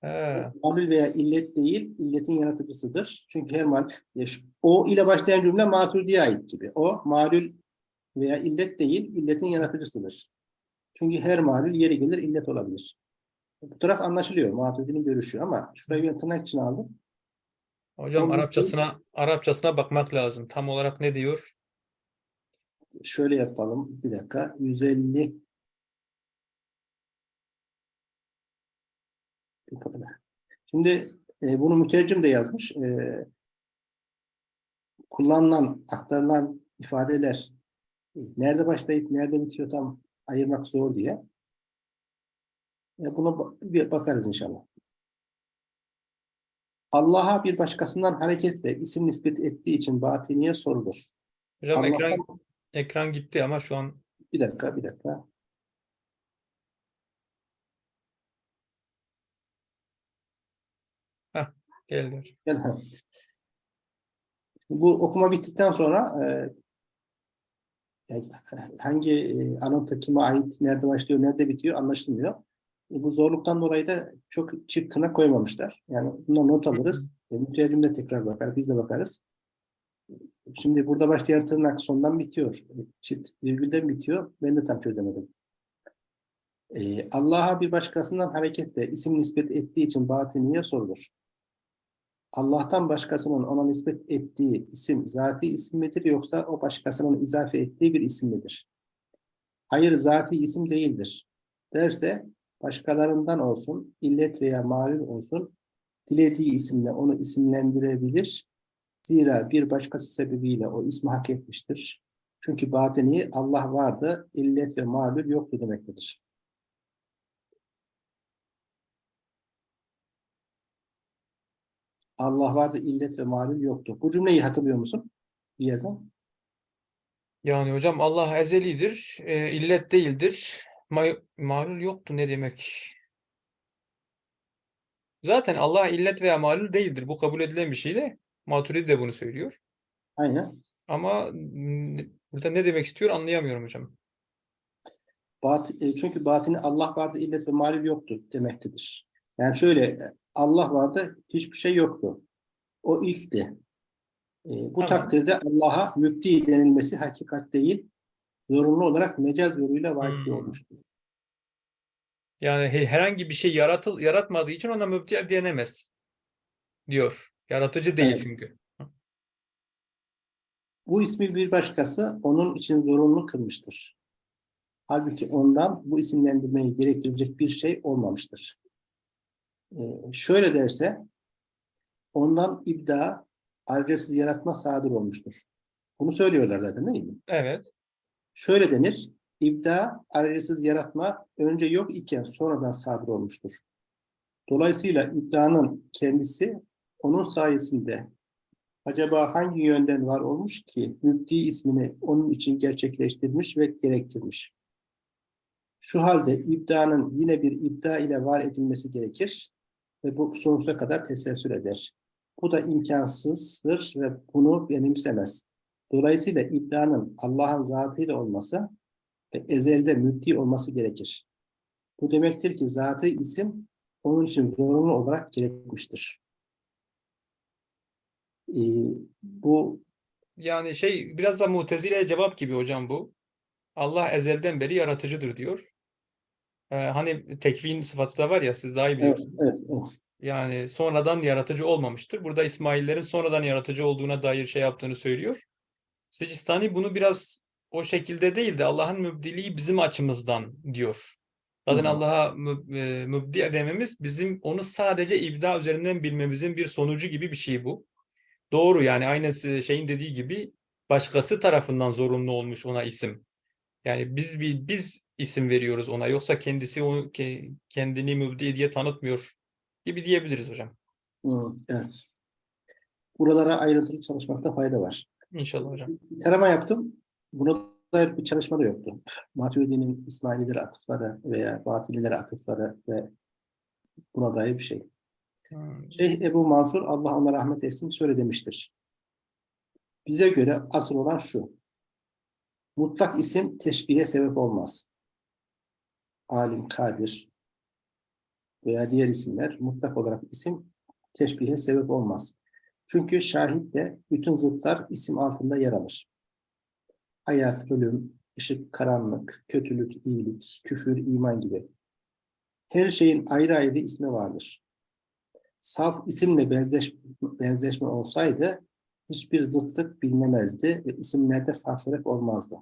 He. Malul veya illet değil, illetin yaratıcısıdır. Çünkü her mal, o ile başlayan cümle maturidiye ait gibi. O malul veya illet değil, illetin yaratıcısıdır. Çünkü her malul yeri gelir illet olabilir. Bu taraf anlaşılıyor. Maturidinin görüşü ama şurayı ben tırnak içine aldım. Hocam Onun için- Arapçasına Arapçasına bakmak lazım. Tam olarak ne diyor? Şöyle yapalım. Bir dakika. 150 Şimdi e, bunu mütercim de yazmış. E, kullanılan, aktarılan ifadeler e, nerede başlayıp nerede bitiyor tam ayırmak zor diye. E, buna bir bakarız inşallah. Allah'a bir başkasından hareketle isim nispet ettiği için batiniye sorulur. Hocam Allah'tan- ekran ekran gitti ama şu an Bir dakika, bir dakika. geldi. hocam. Gel. Bu okuma bittikten sonra e, yani hangi e, alıntı kime ait, nerede başlıyor, nerede bitiyor anlaşılmıyor. E, bu zorluktan dolayı da çok çift tırnak koymamışlar. Yani buna not alırız. E, mütercim de tekrar bakar, biz de bakarız. Şimdi burada başlayan tırnak sondan bitiyor. Çift virgülden bitiyor. Ben de tam çözemedim. E, Allah'a bir başkasından hareketle isim nispet ettiği için batiniye sorulur. Allah'tan başkasının ona nispet ettiği isim zati isim midir yoksa o başkasının izafe ettiği bir isim midir? Hayır zati isim değildir. Derse başkalarından olsun, illet veya malul olsun, dilediği isimle onu isimlendirebilir. Zira bir başkası sebebiyle o ismi hak etmiştir. Çünkü batini Allah vardı, illet ve malul yoktu demektedir. Allah vardı, illet ve malul yoktu. Bu cümleyi hatırlıyor musun? Bir yerden. Yani hocam Allah ezelidir, e, illet değildir. Ma malul yoktu ne demek? Zaten Allah illet veya malul değildir. Bu kabul edilen bir şey de. Maturidi de bunu söylüyor. Aynen. Ama burada ne demek istiyor anlayamıyorum hocam. Bat, e, çünkü batini Allah vardı, illet ve malul yoktu demektedir. Yani şöyle, e, Allah vardı, hiçbir şey yoktu. O ilkti. E, bu Tamam. takdirde Allah'a mübdi denilmesi hakikat değil, zorunlu olarak mecaz yoluyla vaki Hmm. olmuştur. Yani he- herhangi bir şey yaratıl yaratmadığı için ona mübdi denemez diyor. Yaratıcı değil Evet. çünkü. Bu ismi bir başkası onun için zorunlu kılmıştır. Halbuki ondan bu isimlendirmeyi gerektirecek bir şey olmamıştır. Ee, şöyle derse, ondan ibda, ayrıcasız yaratma sadır olmuştur. Bunu söylüyorlar zaten değil mi? Evet. Şöyle denir, ibda, ayrıcasız yaratma önce yok iken sonradan sadır olmuştur. Dolayısıyla ibdanın kendisi onun sayesinde acaba hangi yönden var olmuş ki mübdi ismini onun için gerçekleştirmiş ve gerektirmiş. Şu halde ibdanın yine bir ibda ile var edilmesi gerekir ve bu sonsuza kadar teselsül eder. Bu da imkansızdır ve bunu benimsemez. Dolayısıyla ibdanın Allah'ın zatıyla olması ve ezelde mübdi olması gerekir. Bu demektir ki zatı isim onun için zorunlu olarak gerekmiştir. Ee, bu Yani şey biraz da Mutezile'ye cevap gibi hocam bu. Allah ezelden beri yaratıcıdır diyor. Ee, hani tekvin sıfatı da var ya siz daha iyi evet, biliyorsunuz. evet, evet. Yani sonradan yaratıcı olmamıştır. Burada İsmaillerin sonradan yaratıcı olduğuna dair şey yaptığını söylüyor. Sicistani bunu biraz o şekilde değil de Allah'ın mübdiliği bizim açımızdan diyor. Zaten. Allah'a müb- e, mübdi dememiz bizim onu sadece ibda üzerinden bilmemizin bir sonucu gibi bir şey bu. Doğru yani aynı şeyin dediği gibi başkası tarafından zorunlu olmuş ona isim. Yani biz bir biz isim veriyoruz ona yoksa kendisi onu ke- kendini mübdi diye tanıtmıyor gibi diyebiliriz hocam. Evet. Buralara ayrıntılı çalışmakta fayda var. İnşallah hocam. Bir tarama yaptım. Buna dair bir çalışma da yoktu. Maturidi'nin İsmaililere atıfları veya Batililere atıfları ve buna dair bir şey. Şeyh Ebu Mansur, Allah ona rahmet etsin, şöyle demiştir. Bize göre asıl olan şu. Mutlak isim teşbihe sebep olmaz. Alim, kadir. veya diğer isimler mutlak olarak isim teşbihe sebep olmaz. Çünkü şahit de bütün zıtlar isim altında yer alır. Hayat, ölüm, ışık, karanlık, kötülük, iyilik, küfür, iman gibi. Her şeyin ayrı ayrı ismi vardır. Salt isimle benzeş, benzeşme olsaydı hiçbir zıtlık bilinemezdi ve isimlerde farklılık olmazdı.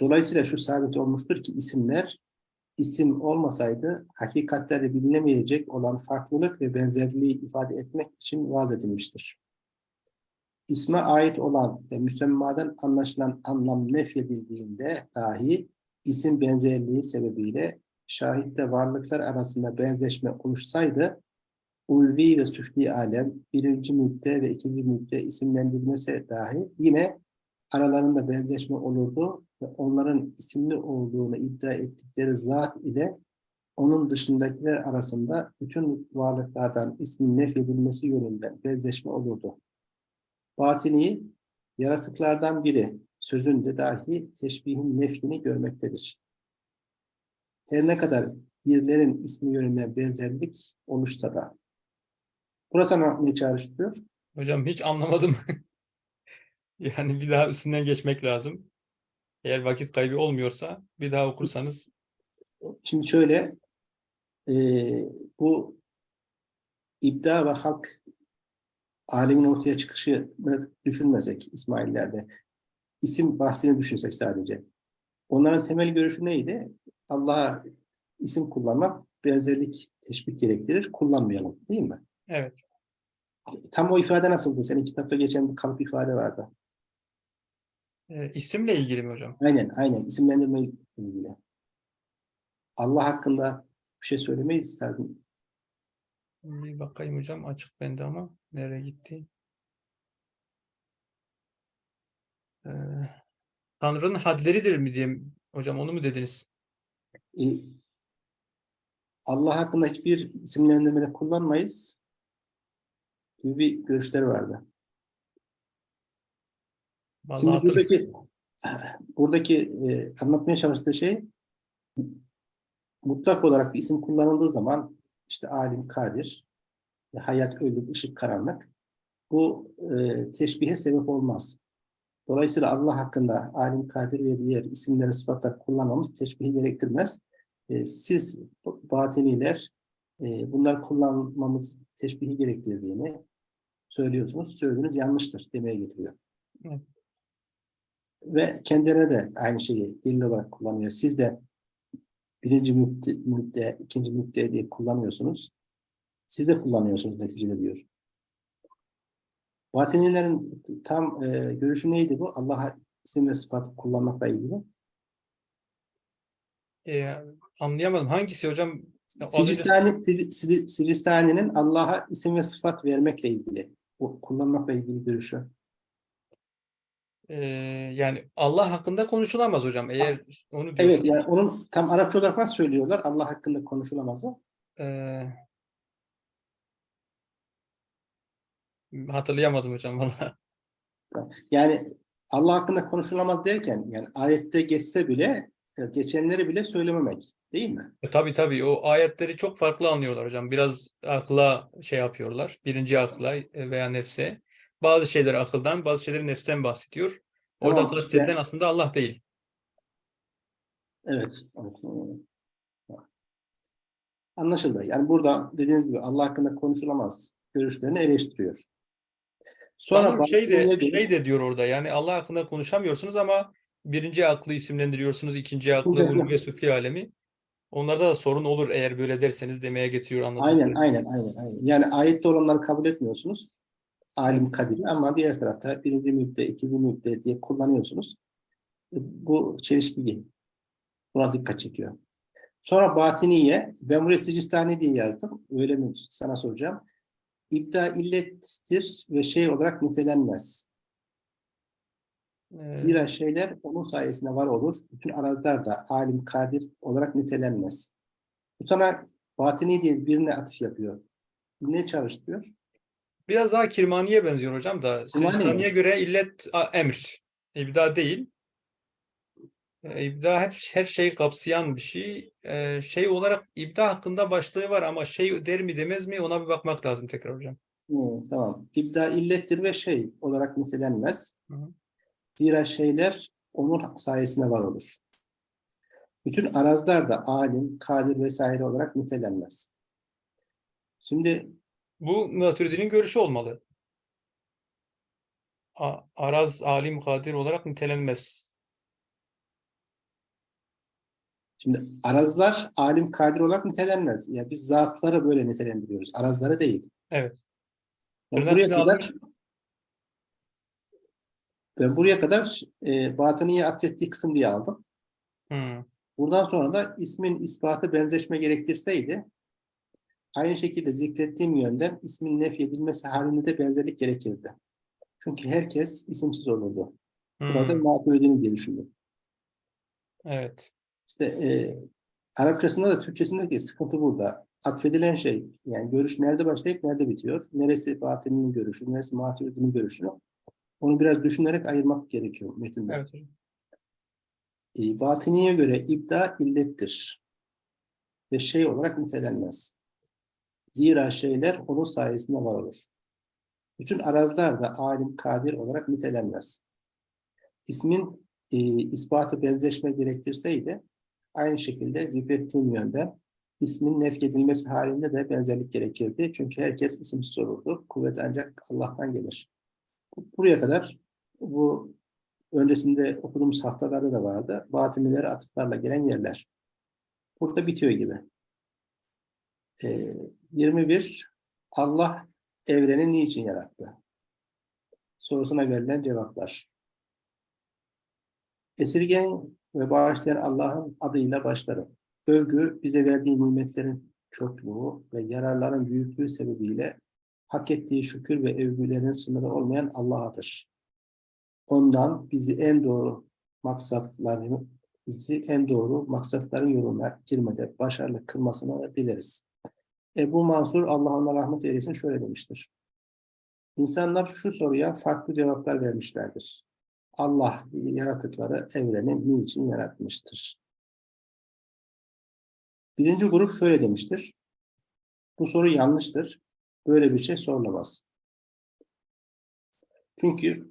Dolayısıyla şu sabit olmuştur ki isimler isim olmasaydı hakikatleri bilinemeyecek olan farklılık ve benzerliği ifade etmek için vaz edilmiştir. İsme ait olan ve müsemmadan anlaşılan anlam nefyedildiğinde dahi isim benzerliği sebebiyle şahitte varlıklar arasında benzeşme oluşsaydı ulvi ve süfli alem birinci müdde ve ikinci müdde isimlendirilmesi dahi yine aralarında benzeşme olurdu ve onların isimli olduğunu iddia ettikleri zat ile onun dışındakiler arasında bütün varlıklardan ismin nefyedilmesi yönünden benzeşme olurdu. Batini, yaratıklardan biri sözünde dahi teşbihin nefyini görmektedir. Her ne kadar birlerin ismi yönünden benzerlik oluşsa da. Burası ne çağrıştırıyor? Hocam hiç anlamadım. Yani bir daha üstünden geçmek lazım. Eğer vakit kaybı olmuyorsa bir daha okursanız Şimdi şöyle, eee, bu ibda ve halk alemin ortaya çıkışını düşünmesek İsmailler'de, isim bahsini düşünsek sadece. Onların temel görüşü neydi? Allah'a isim kullanmak benzerlik teşbih gerektirir, kullanmayalım değil mi? Evet. Tam o ifade nasıldı? Senin kitapta geçen bir kalıp ifade vardı. E, isimle ilgili mi hocam? Aynen, aynen. İsimlendirme ilgili. Allah hakkında bir şey söylemeyi isterdim. Bir bakayım hocam açık bende ama nereye gitti? Ee, Tanrı'nın hadleridir mi diyeyim hocam onu mu dediniz? E, Allah hakkında hiçbir isimlendirmede kullanmayız gibi bir görüşleri vardı. Vallahi Şimdi buradaki buradaki e, anlatmaya çalıştığı şey mutlak olarak bir isim kullanıldığı zaman işte alim, kadir, e, hayat, ölüm, ışık, karanlık bu e, teşbihe sebep olmaz. Dolayısıyla Allah hakkında alim, kadir ve diğer isimleri, sıfatlar kullanmamız teşbihi gerektirmez. E, siz batiniler e, bunları kullanmamız teşbihi gerektirdiğini söylüyorsunuz. Söylediğiniz yanlıştır demeye getiriyor. Evet. Ve kendilerine de aynı şeyi delil olarak kullanıyor. Siz de birinci müdde, müdde ikinci müdde diye kullanıyorsunuz. Siz de kullanıyorsunuz neticede diyor. Batinilerin tam e, görüşü neydi bu? Allah'a isim ve sıfat kullanmakla ilgili. Ee, anlayamadım. Hangisi hocam? Sicistani, Sicistani'nin Allah'a isim ve sıfat vermekle ilgili. Kullanmakla ilgili görüşü. Ee, yani Allah hakkında konuşulamaz hocam. Eğer onu Evet diyorsunuz. yani onun tam Arapça olarak nasıl söylüyorlar? Allah hakkında konuşulamaz. Ee, hatırlayamadım hocam valla. Yani Allah hakkında konuşulamaz derken yani ayette geçse bile geçenleri bile söylememek değil mi? E, Tabii tabii o ayetleri çok farklı anlıyorlar hocam. Biraz akla şey yapıyorlar. Birinci akla e, veya nefse. Bazı şeyler akıldan, bazı şeyleri nefsten bahsediyor. Orada Tamam, kastedilen yani- aslında Allah değil. Evet. Anlaşıldı. Yani burada dediğiniz gibi Allah hakkında konuşulamaz görüşlerini eleştiriyor. Sonra Sanırım şey de, şey de diyor orada yani Allah hakkında konuşamıyorsunuz ama birinci aklı isimlendiriyorsunuz, ikinci aklı ulum ve süfli alemi. Onlarda da sorun olur eğer böyle derseniz demeye getiriyor anladığım Aynen, aynen, aynen, aynen. Yani ayette olanları kabul etmiyorsunuz. Alim kadiri ama diğer tarafta birinci müdde, ikinci müdde diye kullanıyorsunuz. E, Bu çelişki. Buna dikkat çekiyor. Sonra batiniye, ben buraya Sicistani diye yazdım. Öyle mi? Sana soracağım. İbda illettir ve şey olarak nitelenmez. Ee, Zira şeyler onun sayesinde var olur. Bütün araziler da alim, kadir olarak nitelenmez. Bu sana batini diye birine atıf yapıyor. Ne çalıştırıyor? Biraz daha Kirmani'ye benziyor hocam da. Kirmani mi? Sicistani'ye göre illet a, emr. İbda değil. E, İbda hep her şeyi kapsayan bir şey. E, şey olarak ibda hakkında başlığı var ama şey der mi demez mi ona bir bakmak lazım tekrar hocam. Hmm, tamam. İbda illettir ve şey olarak nitelenmez. Hı hı. Zira şeyler onun sayesinde var olur. Bütün arazlar da alim, kadir vesaire olarak nitelenmez. Şimdi Bu Maturidi'nin görüşü olmalı. A- Araz, alim, kadir olarak nitelenmez. Şimdi arazlar alim kadir olarak nitelenmez. Yani biz zatları böyle nitelendiriyoruz. Arazları değil. Evet. Yani Tırnak buraya kadar almış. Ben buraya kadar e, batıniye atfettiği kısım diye aldım. Hmm. Buradan sonra da ismin ispatı benzeşme gerektirseydi aynı şekilde zikrettiğim yönden ismin nefyedilmesi halinde de benzerlik gerekirdi. Çünkü herkes isimsiz olurdu. Burada Hmm. mağduriyetini diye düşündüm. Evet. İşte e, Arapçasında da Türkçesinde de sıkıntı burada. Atfedilen şey, yani görüş nerede başlayıp nerede bitiyor? Neresi batinin görüşü, neresi maturidinin görüşü? Onu biraz düşünerek ayırmak gerekiyor metinde. Evet hocam. E, batiniye göre ibda illettir. Ve şey olarak nitelenmez. Zira şeyler onun sayesinde var olur. Bütün arazlar da alim, kadir olarak nitelenmez. İsmin e, ispatı benzeşme gerektirseydi, aynı şekilde zikrettiğim yönde ismin nefyedilmesi halinde de benzerlik gerekirdi. Çünkü herkes isimsiz olurdu. Kuvvet ancak Allah'tan gelir. Buraya kadar bu öncesinde okuduğumuz haftalarda da vardı. Batinileri atıflarla gelen yerler. Burada bitiyor gibi. Ee, 21. Allah evreni niçin yarattı? Sorusuna verilen cevaplar. Esirgen ve bağışlayan Allah'ın adıyla başlarım. Övgü bize verdiği nimetlerin çokluğu ve yararların büyüklüğü sebebiyle hak ettiği şükür ve övgülerin sınırı olmayan Allah'adır. Ondan bizi en doğru maksatlarını bizi en doğru maksatların yoluna girmede başarılı kılmasını dileriz. Ebu Mansur Allah ona rahmet eylesin şöyle demiştir. İnsanlar şu soruya farklı cevaplar vermişlerdir. Allah yaratıkları evreni niçin yaratmıştır? Birinci grup şöyle demiştir. Bu soru yanlıştır. Böyle bir şey sorulamaz. Çünkü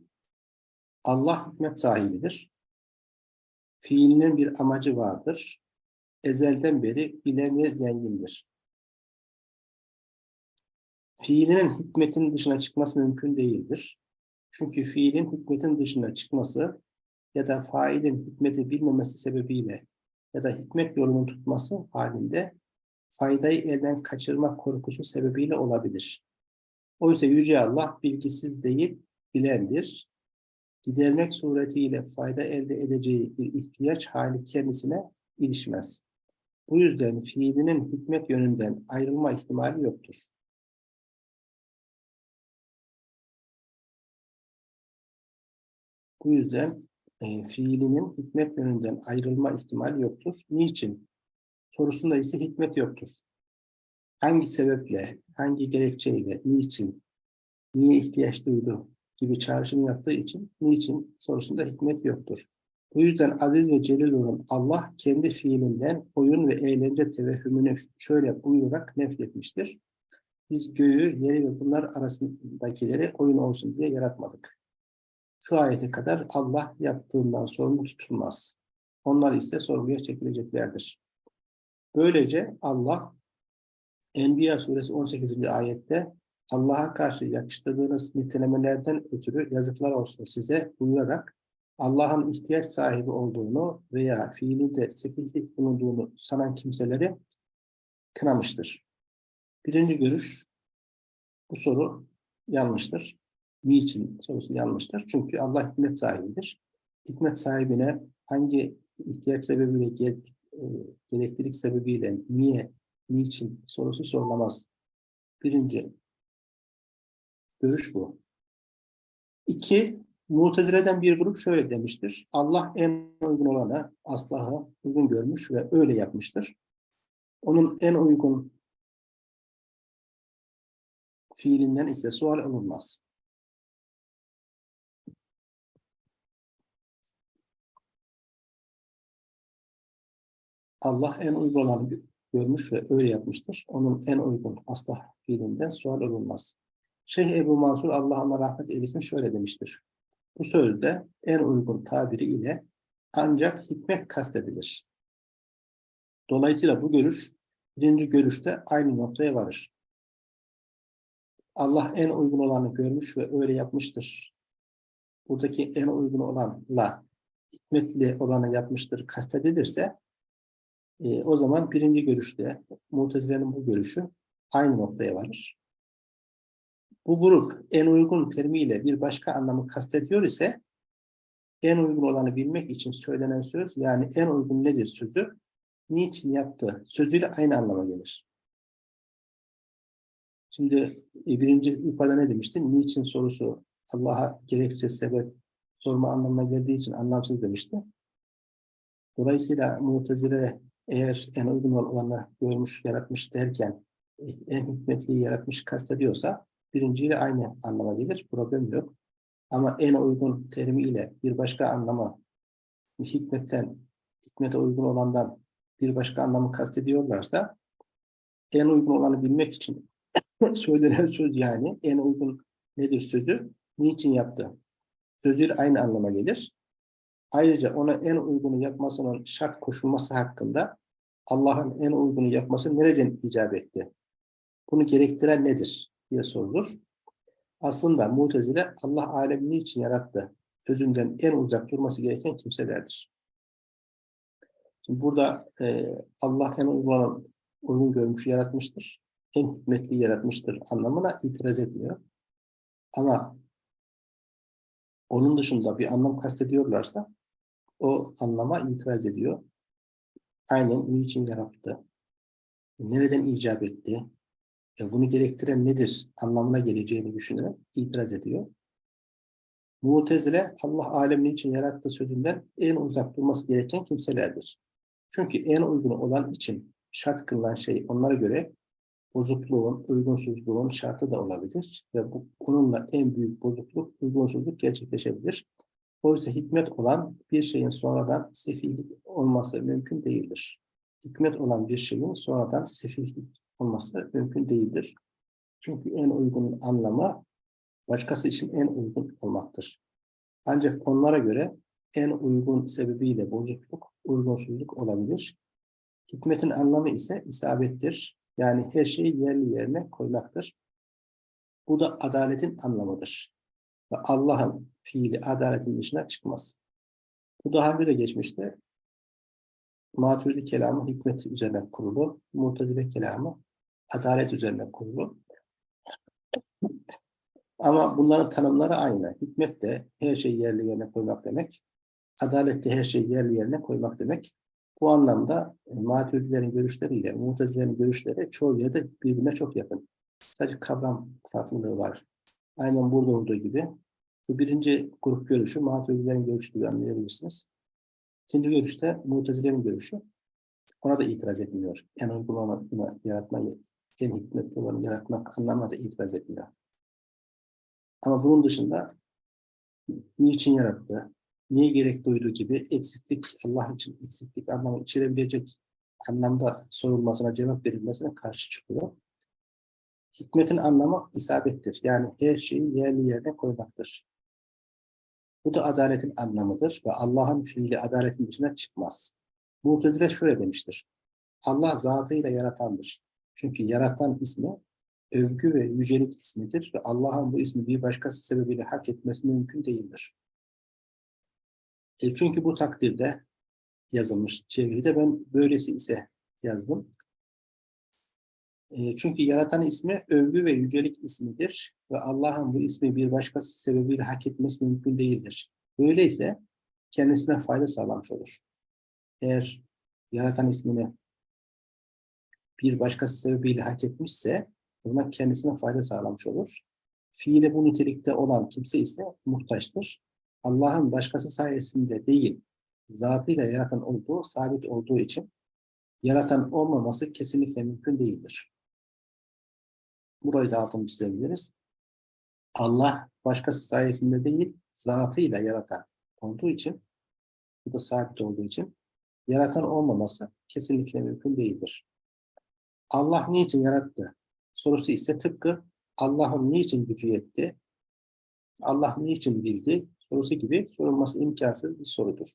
Allah hikmet sahibidir. Fiilinin bir amacı vardır. Ezelden beri bilen ve zengindir. Fiilinin hikmetin dışına çıkması mümkün değildir. Çünkü fiilin hikmetin dışına çıkması ya da failin hikmeti bilmemesi sebebiyle ya da hikmet yolunu tutması halinde faydayı elden kaçırma korkusu sebebiyle olabilir. Oysa Yüce Allah bilgisiz değil, bilendir. Gidermek suretiyle fayda elde edeceği bir ihtiyaç hali kendisine ilişmez. Bu yüzden fiilinin hikmet yönünden ayrılma ihtimali yoktur. Bu yüzden e, fiilinin hikmet yönünden ayrılma ihtimali yoktur. Niçin? Sorusunda ise hikmet yoktur. Hangi sebeple, hangi gerekçeyle, niçin, niye ihtiyaç duydu gibi çağrışım yaptığı için niçin sorusunda hikmet yoktur. Bu yüzden aziz ve celil olan Allah kendi fiilinden oyun ve eğlence tevehhümünü şöyle buyurarak nefretmiştir. Biz göğü, yeri ve bunlar arasındakileri oyun olsun diye yaratmadık. Şu ayete kadar Allah yaptığından sorumlu tutulmaz. Onlar ise sorguya çekileceklerdir. Böylece Allah Enbiya suresi 18. ayette Allah'a karşı yakıştırdığınız nitelemelerden ötürü yazıklar olsun size buyurarak Allah'ın ihtiyaç sahibi olduğunu veya fiilinde sekizlik bulunduğunu sanan kimseleri kınamıştır. Birinci görüş, bu soru yanlıştır. Niçin sorusu yanlıştır? Çünkü Allah hikmet sahibidir. Hikmet sahibine hangi ihtiyaç sebebiyle, e, gereklilik sebebiyle, niye, niçin sorusu sorulamaz. Birinci görüş bu. İki, Mutezile'den bir grup şöyle demiştir. Allah en uygun olanı Aslah'ı uygun görmüş ve öyle yapmıştır. Onun en uygun fiilinden ise sual olunmaz. Allah en uygun olanı gö- görmüş ve öyle yapmıştır. Onun en uygun aslah fiilinden sual olunmaz. Şeyh Ebu Mansur Allah ona rahmet eylesin şöyle demiştir. Bu sözde en uygun tabiri ile ancak hikmet kastedilir. Dolayısıyla bu görüş birinci görüşte aynı noktaya varır. Allah en uygun olanı görmüş ve öyle yapmıştır. Buradaki en uygun olanla hikmetli olanı yapmıştır kastedilirse e, o zaman birinci görüşte Mutezile'nin bu görüşü aynı noktaya varır. Bu grup en uygun terimiyle bir başka anlamı kastediyor ise en uygun olanı bilmek için söylenen söz yani en uygun nedir sözü niçin yaptı sözüyle aynı anlama gelir. Şimdi e, birinci yukarıda ne demiştim? Niçin sorusu Allah'a gerekçe sebep sorma anlamına geldiği için anlamsız demişti. Dolayısıyla Mu'tezile eğer en uygun olanı görmüş, yaratmış derken e, en hikmetliyi yaratmış kastediyorsa birinciyle aynı anlama gelir. Problem yok. Ama en uygun terimiyle bir başka anlama hikmetten, hikmete uygun olandan bir başka anlamı kastediyorlarsa en uygun olanı bilmek için söylenen söz yani en uygun nedir sözü, niçin yaptı? Sözüyle aynı anlama gelir. Ayrıca ona en uygunu yapmasının şart koşulması hakkında Allah'ın en uygunu yapması nereden icap etti? Bunu gerektiren nedir diye sorulur. Aslında Mu'tezile Allah alemini için yarattı. Sözünden en uzak durması gereken kimselerdir. Şimdi burada e, Allah en uygun, uygun görmüş yaratmıştır. En hikmetli yaratmıştır anlamına itiraz etmiyor. Ama onun dışında bir anlam kastediyorlarsa o anlama itiraz ediyor. Aynen niçin yarattı? Nereden icap etti? E, bunu gerektiren nedir? Anlamına geleceğini düşünerek itiraz ediyor. Mu'tezile Allah alemini için yarattığı sözünden en uzak durması gereken kimselerdir. Çünkü en uygun olan için şart kılınan şey onlara göre bozukluğun, uygunsuzluğun şartı da olabilir ve bu, onunla en büyük bozukluk, uygunsuzluk gerçekleşebilir. Oysa hikmet olan bir şeyin sonradan sefihlik olması mümkün değildir. Hikmet olan bir şeyin sonradan sefihlik olması mümkün değildir. Çünkü en uygun anlamı başkası için en uygun olmaktır. Ancak onlara göre en uygun sebebiyle bozukluk, uygunsuzluk olabilir. Hikmetin anlamı ise isabettir. Yani her şeyi yerli yerine koymaktır. Bu da adaletin anlamıdır. Ve Allah'ın fiili adaletin dışına çıkmaz. Bu daha önce de geçmişti. Maturidi kelamı hikmet üzerine kurulu. Mu'tezile kelamı adalet üzerine kurulu. Ama bunların tanımları aynı. Hikmet de her şeyi yerli yerine koymak demek. Adalet de her şeyi yerli yerine koymak demek. Bu anlamda e, Maturidilerin görüşleriyle Mu'tezilerin görüşleri çoğu yerde birbirine çok yakın. Sadece kavram farklılığı var. Aynen burada olduğu gibi. Bu birinci grup görüşü Maturidilerin görüşü gibi anlayabilirsiniz. İkinci görüşte Mu'tezilerin görüşü. Ona da itiraz etmiyor. En uygun olanı yaratmayı, en hikmetli olanı yaratmak anlamına da itiraz etmiyor. Ama bunun dışında niçin yarattı, niye gerek duyduğu gibi eksiklik, Allah için eksiklik anlamı içerebilecek anlamda sorulmasına, cevap verilmesine karşı çıkıyor. Hikmetin anlamı isabettir. Yani her şeyi yerli yerine koymaktır. Bu da adaletin anlamıdır ve Allah'ın fiili adaletin dışına çıkmaz. Mu'tezile şöyle demiştir. Allah zatıyla yaratandır. Çünkü yaratan ismi övgü ve yücelik ismidir ve Allah'ın bu ismi bir başkası sebebiyle hak etmesi mümkün değildir. E çünkü bu takdirde yazılmış çeviride ben böylesi ise yazdım. E çünkü yaratan ismi övgü ve yücelik ismidir ve Allah'ın bu ismi bir başkası sebebiyle hak etmesi mümkün değildir. Böyleyse kendisine fayda sağlamış olur. Eğer yaratan ismini bir başkası sebebiyle hak etmişse buna kendisine fayda sağlamış olur. Fiili bu nitelikte olan kimse ise muhtaçtır. Allah'ın başkası sayesinde değil, zatıyla yaratan olduğu, sabit olduğu için yaratan olmaması kesinlikle mümkün değildir. Burayı da altını çizebiliriz. Allah başkası sayesinde değil, zatıyla yaratan olduğu için, bu da sabit olduğu için, yaratan olmaması kesinlikle mümkün değildir. Allah niçin yarattı? Sorusu ise tıpkı Allah'ın niçin gücü yetti? Allah niçin bildi? Sorusu gibi sorulması imkansız bir sorudur.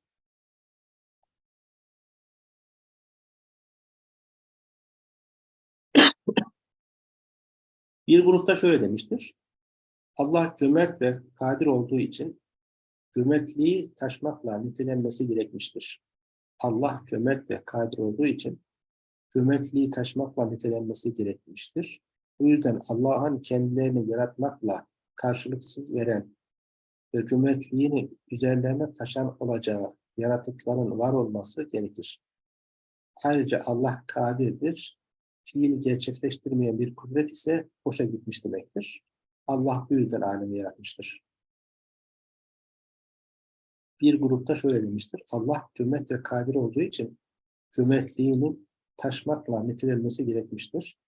Bir grupta şöyle demiştir. Allah cömert ve kadir olduğu için cömertliği taşmakla nitelenmesi gerekmiştir. Allah cömert ve kadir olduğu için cömertliği taşmakla nitelenmesi gerekmiştir. Bu yüzden Allah'ın kendilerini yaratmakla karşılıksız veren ve cömertliğini üzerlerine taşan olacağı yaratıkların var olması gerekir. Ayrıca Allah kadirdir. Fiil gerçekleştirmeyen bir kudret ise boşa gitmiş demektir. Allah bu yüzden alemi yaratmıştır. Bir grupta şöyle demiştir. Allah cömert ve kadir olduğu için cömertliğinin taşmakla nitelenmesi gerekmiştir.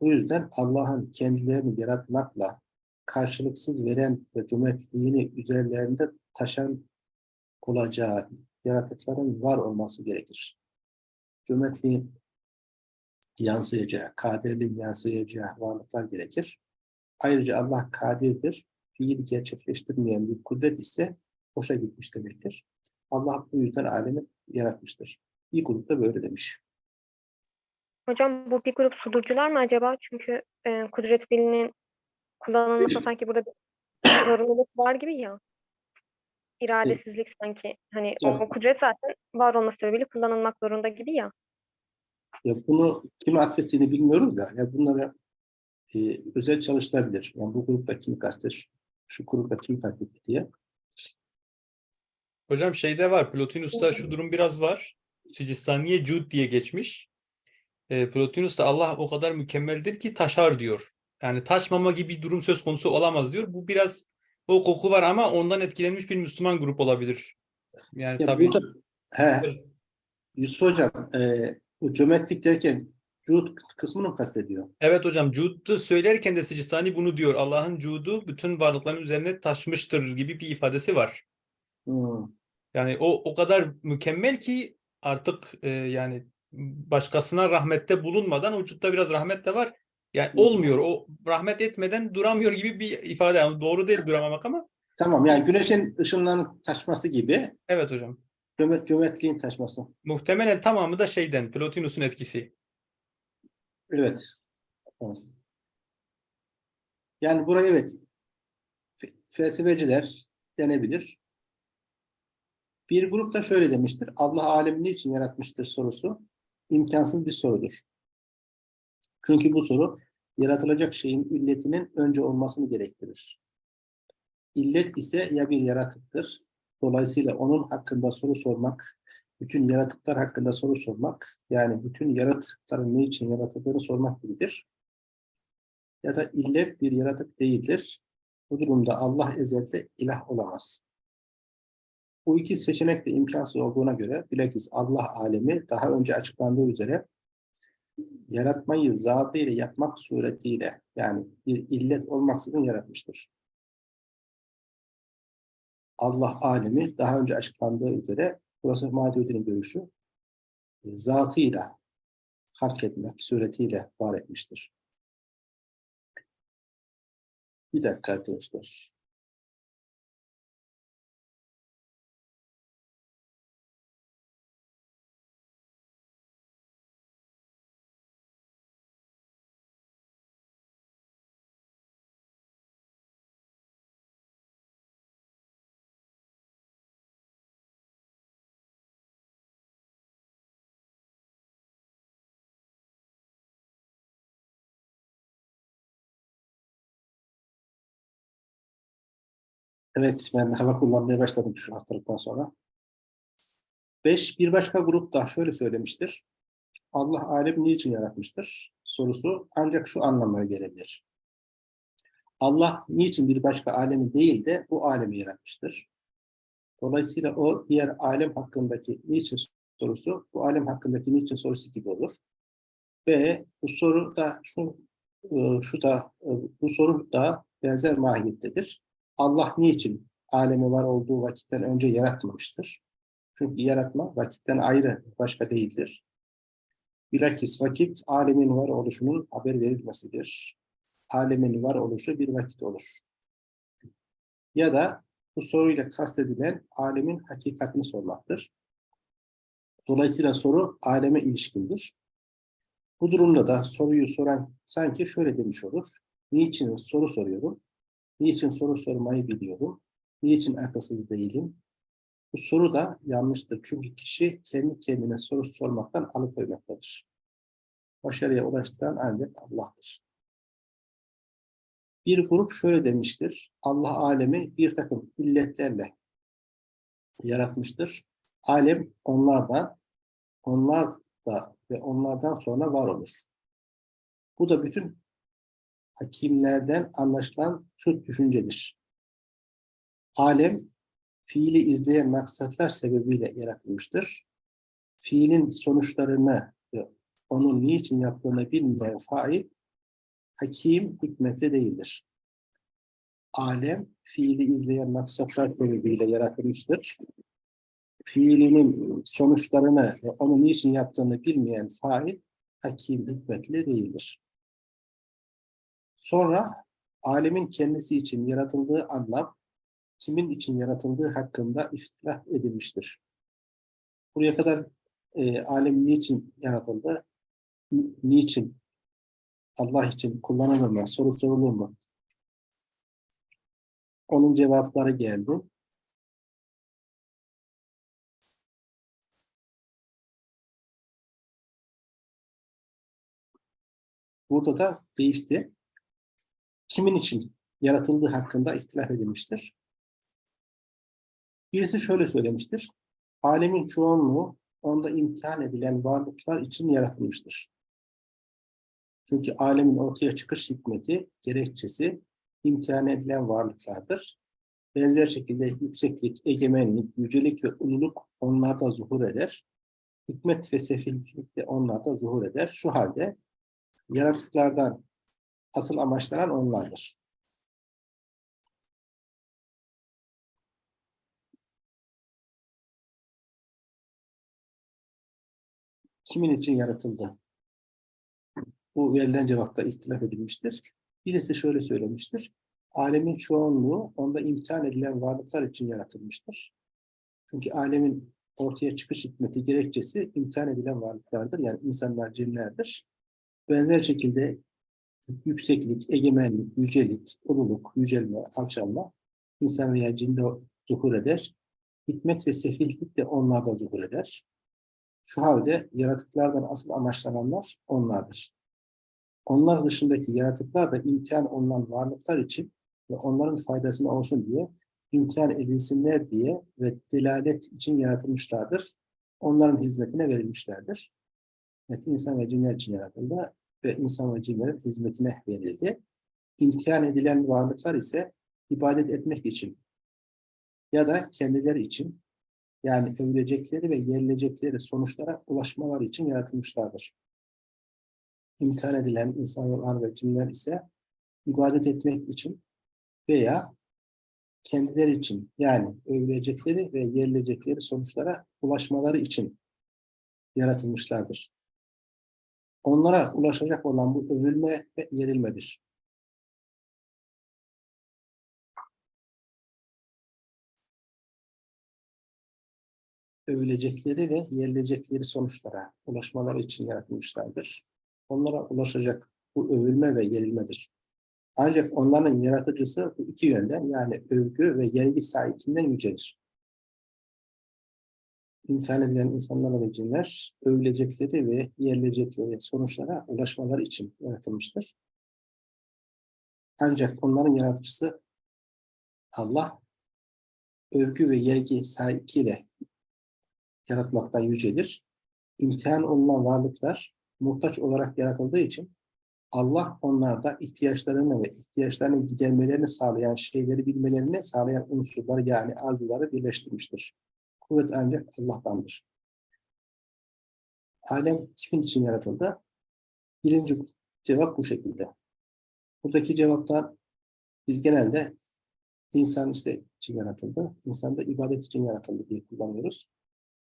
Bu yüzden Allah'ın kendilerini yaratmakla karşılıksız veren ve cömertliğini üzerlerinde taşan olacağı yaratıkların var olması gerekir. Cömertliğin yansıyacağı, kadirliğin yansıyacağı varlıklar gerekir. Ayrıca Allah kadirdir. Fiil gerçekleştirmeyen bir kudret ise boşa gitmiş demektir. Allah bu yüzden alemi yaratmıştır. Bir grupta böyle demiş. Hocam bu bir grup sudurcular mı acaba? Çünkü e, kudret fiilinin kullanılması sanki burada bir zorunluluk var gibi ya. İradesizlik sanki. Hani o Evet. kudret zaten var olması sebebiyle kullanılmak zorunda gibi ya. Ya bunu kime atfettiğini bilmiyoruz da ya bunlara e, özel çalışılabilir. Yani bu grupta kim kastetmiş, şu grupta kim kastetti diye. Hocam şeyde var. Plotinus'ta şu durum biraz var. Sicistaniye Cud diye geçmiş. E, Plotinus'ta Allah o kadar mükemmeldir ki taşar diyor. Yani taşmama gibi bir durum söz konusu olamaz diyor. Bu biraz o koku var ama ondan etkilenmiş bir Müslüman grup olabilir. Yani Ya tabii burada, he, Yusuf Hocam, e, bu cömertlik derken cud kısmını mı kastediyor? evet hocam Cud'u söylerken de Sicistani bunu diyor. Allah'ın Cud'u bütün varlıkların üzerine taşmıştır gibi bir ifadesi var. Hmm. Yani o o kadar mükemmel ki artık e, yani başkasına rahmette bulunmadan vücutta biraz rahmet de var. Yani olmuyor. O rahmet etmeden duramıyor gibi bir ifade. Yani doğru değil duramamak ama Tamam, yani güneşin ışınlarının taşması gibi evet hocam. Cömert, cömertliğin taşması. Muhtemelen tamamı da şeyden Plotinus'un etkisi. Evet. Yani buraya evet fe- felsefeciler denebilir. Bir grup da şöyle demiştir. Allah alemi niçin yaratmıştır sorusu imkansız bir sorudur. Çünkü bu soru yaratılacak şeyin illetinin önce olmasını gerektirir. İllet ise ya bir yaratıktır. Dolayısıyla onun hakkında soru sormak, bütün yaratıklar hakkında soru sormak, yani bütün yaratıkların ne için yaratıldığını sormak gibidir. Ya da illet bir yaratık değildir. Bu durumda Allah ezelde ilah olamaz. Bu iki seçenek de imkansız olduğuna göre bilakis Allah alemi daha önce açıklandığı üzere yaratmayı zatıyla yapmak suretiyle yani bir illet olmaksızın yaratmıştır. Allah alemi daha önce açıklandığı üzere burası Maudud'un görüşü e, zatıyla hark etmek suretiyle var etmiştir. Bir dakika arkadaşlar. Evet, ben hava kullanmaya başladım şu haftalıktan sonra. Beş, bir başka grup da şöyle söylemiştir. Allah alemi niçin yaratmıştır? Sorusu ancak şu anlamaya gelebilir. Allah niçin bir başka alemi değil de bu alemi yaratmıştır? Dolayısıyla o diğer alem hakkındaki niçin sorusu, bu alem hakkındaki niçin sorusu gibi olur. Ve bu soru da şu, e, şu da e, bu soru da benzer mahiyettedir. Allah niçin alemi var olduğu vakitten önce yaratmamıştır? Çünkü yaratma vakitten ayrı, başka değildir. Bilakis vakit alemin var oluşunun haber verilmesidir. Alemin var oluşu bir vakit olur. Ya da bu soruyla kastedilen alemin hakikatini sormaktır. Dolayısıyla soru aleme ilişkindir. Bu durumda da soruyu soran sanki şöyle demiş olur. Niçin soru soruyorum? Niçin soru sormayı biliyorum? Niçin akılsız değilim? Bu soru da yanlıştır. Çünkü kişi kendi kendine soru sormaktan alıkoymaktadır. Başarıya ulaştıran ancak Allah'tır. Bir grup şöyle demiştir. Allah alemi bir takım illetlerle yaratmıştır. Alem onlardan, onlar da ve onlardan sonra var olur. Bu da bütün hakimlerden anlaşılan şu düşüncedir. Alem fiili izleyen maksatlar sebebiyle yaratılmıştır. Fiilin sonuçlarını onun niçin yaptığını bilmeyen fail, hakim hikmetli değildir. Alem, fiili izleyen maksatlar sebebiyle yaratılmıştır. Fiilinin sonuçlarını onun niçin yaptığını bilmeyen fail, hakim hikmetli değildir. Sonra, alemin kendisi için yaratıldığı anlam, kimin için yaratıldığı hakkında iftilaf edilmiştir. Buraya kadar e, alem niçin yaratıldı? Ni- Niçin? Allah için kullanılır mı? Soru sorulur mu? Onun cevapları geldi. Burada da değişti. Kimin için yaratıldığı hakkında ihtilaf edilmiştir. Birisi şöyle söylemiştir. Alemin çoğunluğu onda imtihan edilen varlıklar için yaratılmıştır. Çünkü alemin ortaya çıkış hikmeti, gerekçesi imtihan edilen varlıklardır. Benzer şekilde yükseklik, egemenlik, yücelik ve ululuk onlarda zuhur eder. Hikmet ve sefillik de onlarda zuhur eder. Şu halde yaratıklardan asıl amaçlanan onlardır. Kimin için yaratıldı? Bu verilen cevapta ihtilaf edilmiştir. Birisi şöyle söylemiştir. Alemin çoğunluğu onda imtihan edilen varlıklar için yaratılmıştır. Çünkü alemin ortaya çıkış hikmeti, gerekçesi imtihan edilen varlıklardır. Yani insanlar, cinlerdir. Benzer şekilde yükseklik, egemenlik, yücelik, ululuk, yücelme, alçalma insan veya cinde zuhur eder. Hikmet ve sefillik de onlarda zuhur eder. Şu halde yaratıklardan asıl amaçlananlar onlardır. Onlar dışındaki yaratıklar da imtihan olunan varlıklar için ve onların faydasına olsun diye imtihan edilsinler diye ve delalet için yaratılmışlardır. Onların hizmetine verilmişlerdir. Evet, insan ve cinler için yaratıldı ve insan ve cinlerin hizmetine verildi. İmtihan edilen varlıklar ise ibadet etmek için ya da kendileri için yani övülecekleri ve yerilecekleri sonuçlara ulaşmaları için yaratılmışlardır. İmtihan edilen insanlar ve cinler ise ibadet etmek için veya kendileri için yani övülecekleri ve yerilecekleri sonuçlara ulaşmaları için yaratılmışlardır. Onlara ulaşacak olan bu övülme ve yerilmedir. övülecekleri ve yerilecekleri sonuçlara ulaşmaları için yaratılmışlardır. Onlara ulaşacak bu övülme ve yerilmedir. Ancak onların yaratıcısı bu iki yönden yani övgü ve yergi sahibinden yücelir. İmtihan edilen insanlar ve cinler övülecekleri ve yerilecekleri sonuçlara ulaşmaları için yaratılmıştır. Ancak onların yaratıcısı Allah övgü ve yergi sahibiyle yaratmaktan yücedir. İmtihan olunan varlıklar muhtaç olarak yaratıldığı için Allah onlarda ihtiyaçlarını ve ihtiyaçlarını gidermelerini sağlayan şeyleri bilmelerini sağlayan unsurları yani arzuları birleştirmiştir. Kuvvet ancak Allah'tandır. Alem kimin için yaratıldı? Birinci cevap bu şekilde. Buradaki cevaptan biz genelde insan işte için yaratıldı, insan da ibadet için yaratıldı diye kullanıyoruz.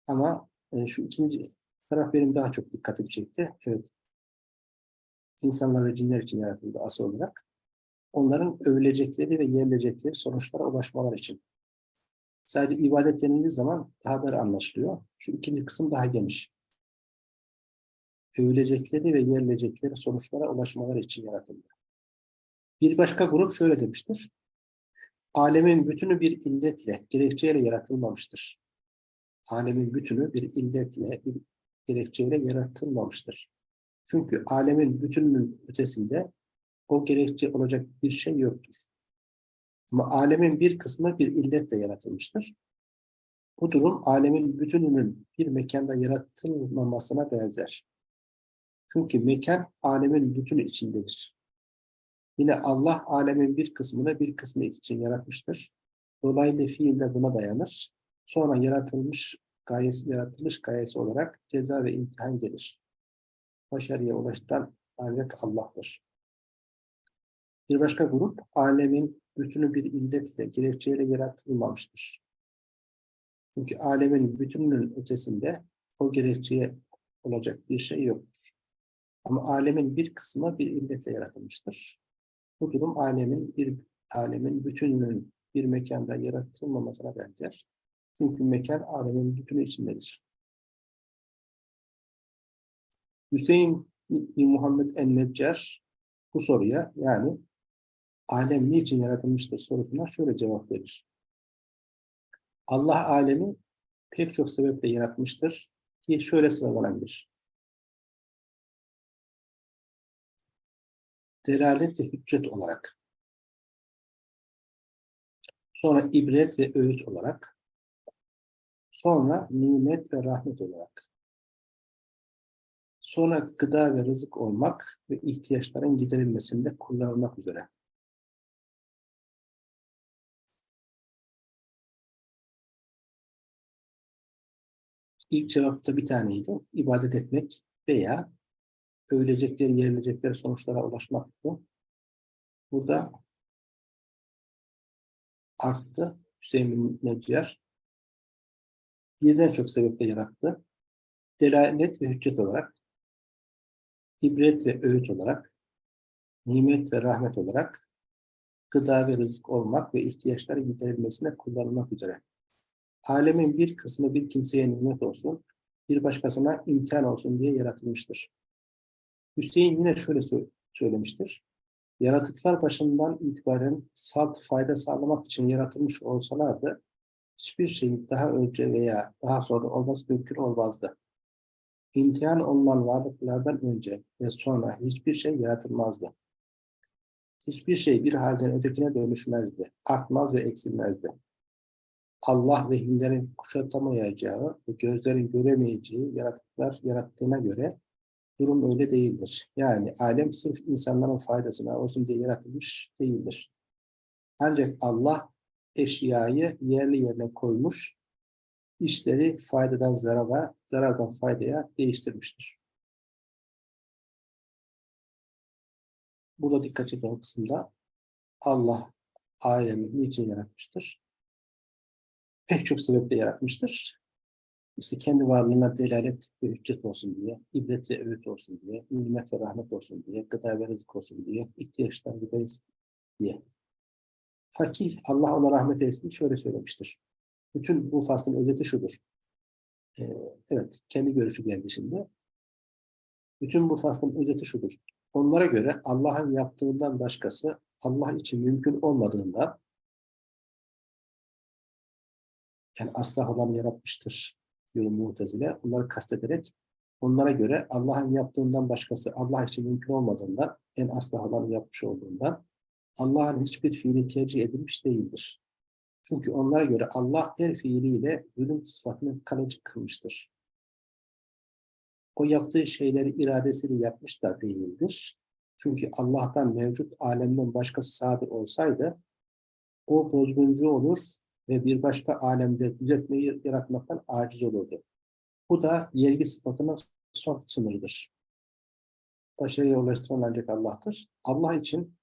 Ama e, şu ikinci taraf benim daha çok dikkatimi çekti. Evet. İnsanlar ve cinler için yaratıldı asıl olarak. Onların övülecekleri ve yerilecekleri sonuçlara ulaşmalar için. Sadece ibadet denildiği zaman dar anlaşılıyor. Şu ikinci kısım daha geniş. Övülecekleri ve yerilecekleri sonuçlara ulaşmaları için yaratıldı. Bir başka grup şöyle demiştir. Alemin bütünü bir illetle, gerekçeyle yaratılmamıştır. Alemin bütünü bir illetle, bir gerekçeyle yaratılmamıştır. Çünkü alemin bütününün ötesinde o gerekçe olacak bir şey yoktur. Alemin bir kısmı bir illetle yaratılmıştır. Bu durum alemin bütününün bir mekanda yaratılmamasına benzer. Çünkü mekan alemin bütünü içindedir. Yine Allah alemin bir kısmını bir kısmı için yaratmıştır. Dolaylı fiil de buna dayanır. Sonra yaratılmış gayesi, yaratılış gayesi olarak ceza ve imtihan gelir. Başarıya ulaştıran ancak Allah'tır. Bir başka grup, alemin bütünü bir illetle, gerekçeyle yaratılmamıştır. Çünkü alemin bütününün ötesinde o gerekçeye olacak bir şey yoktur. Ama alemin bir kısmı bir illetle yaratılmıştır. Bu durum alemin bir alemin bütününün bir mekanda yaratılmamasına benzer. Çünkü mekan alemin bütünü içindedir. Hüseyin Muhammed en-Neccar bu soruya yani alem niçin yaratılmıştır sorusuna şöyle cevap verir. Allah alemi pek çok sebeple yaratmıştır ki şöyle sıralanabilir. Delalet ve hüccet olarak. Sonra ibret ve öğüt olarak. Sonra nimet ve rahmet olarak. Sonra gıda ve rızık olmak ve ihtiyaçların giderilmesinde kullanılmak üzere. İlk cevapta bir taneydi. İbadet etmek veya övülecekleri, yerilecekleri sonuçlara ulaşmaktı. Burada arttı. Hüseyin bin Neccar birden çok sebeple yarattı. Delalet ve hüccet olarak, ibret ve öğüt olarak, nimet ve rahmet olarak, gıda ve rızık olmak ve ihtiyaçları giderilmesine kullanılmak üzere. Alemin bir kısmı bir kimseye nimet olsun, bir başkasına imkan olsun diye yaratılmıştır. Hüseyin yine şöyle sö- söylemiştir. Yaratıklar başından itibaren salt fayda sağlamak için yaratılmış olsalardı, hiçbir şeyin daha önce veya daha sonra olması mümkün olmazdı. İmtihan olunan varlıklardan önce ve sonra hiçbir şey yaratılmazdı. Hiçbir şey bir halden ötekine dönüşmezdi, artmaz ve eksilmezdi. Allah vehimlerin kuşatamayacağı ve gözlerin göremeyeceği yaratıklar yarattığına göre durum öyle değildir. Yani alem sırf insanların faydasına olsun diye yaratılmış değildir. Ancak Allah eşyayı yerli yerine koymuş, işleri faydadan zarara, zarardan faydaya değiştirmiştir. Burada dikkat çeken kısımda Allah alemi niçin yaratmıştır? Pek çok sebeple yaratmıştır. İşte kendi varlığına delalet ve hüccet olsun diye, ibret ve öğüt olsun diye, nimet ve rahmet olsun diye, gıda ve rızık olsun diye, ihtiyaçlar gideriz diye. Fakih, Allah ona rahmet eylesin şöyle söylemiştir. Bütün bu faslın özeti şudur. Ee, evet, kendi görüşü geldi şimdi. Bütün bu faslın özeti şudur. Onlara göre Allah'ın yaptığından başkası Allah için mümkün olmadığından yani asla olan yaratmıştır diyor Mu'tezile. Onları kastederek onlara göre Allah'ın yaptığından başkası Allah için mümkün olmadığından en asla olanı yapmış olduğundan Allah'ın hiçbir fiili tercih edilmiş değildir. Çünkü onlara göre Allah her fiiliyle zulüm sıfatını kalıcı kılmıştır. O yaptığı şeyleri iradesiyle yapmış da değildir. Çünkü Allah'tan mevcut alemden başkası sadır olsaydı o bozguncu olur ve bir başka alemde düzeltmeyi yaratmaktan aciz olurdu. Bu da yergi sıfatının son sınırıdır. Başarıya ulaştıran ancak Allah'tır. Allah için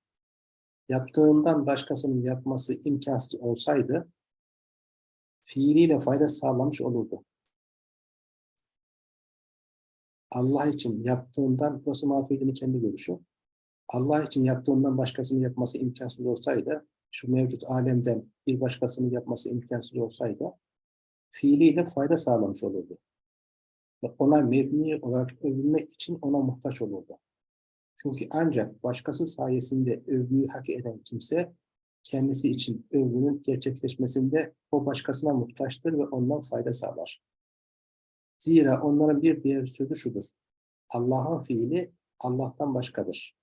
yaptığından başkasının yapması imkansız olsaydı fiiliyle fayda sağlamış olurdu. Allah için yaptığından, burası Maturidi'nin kendi görüşü. Allah için yaptığından başkasını yapması imkansız olsaydı, şu mevcut alemden bir başkasını yapması imkansız olsaydı, fiiliyle fayda sağlamış olurdu. Ve ona mebni olarak övülmek için ona muhtaç olurdu. Çünkü ancak başkası sayesinde övgüyü hak eden kimse, kendisi için övgünün gerçekleşmesinde o başkasına muhtaçtır ve ondan fayda sağlar. Zira onların bir diğer sözü şudur. Allah'ın fiili Allah'tan başkadır.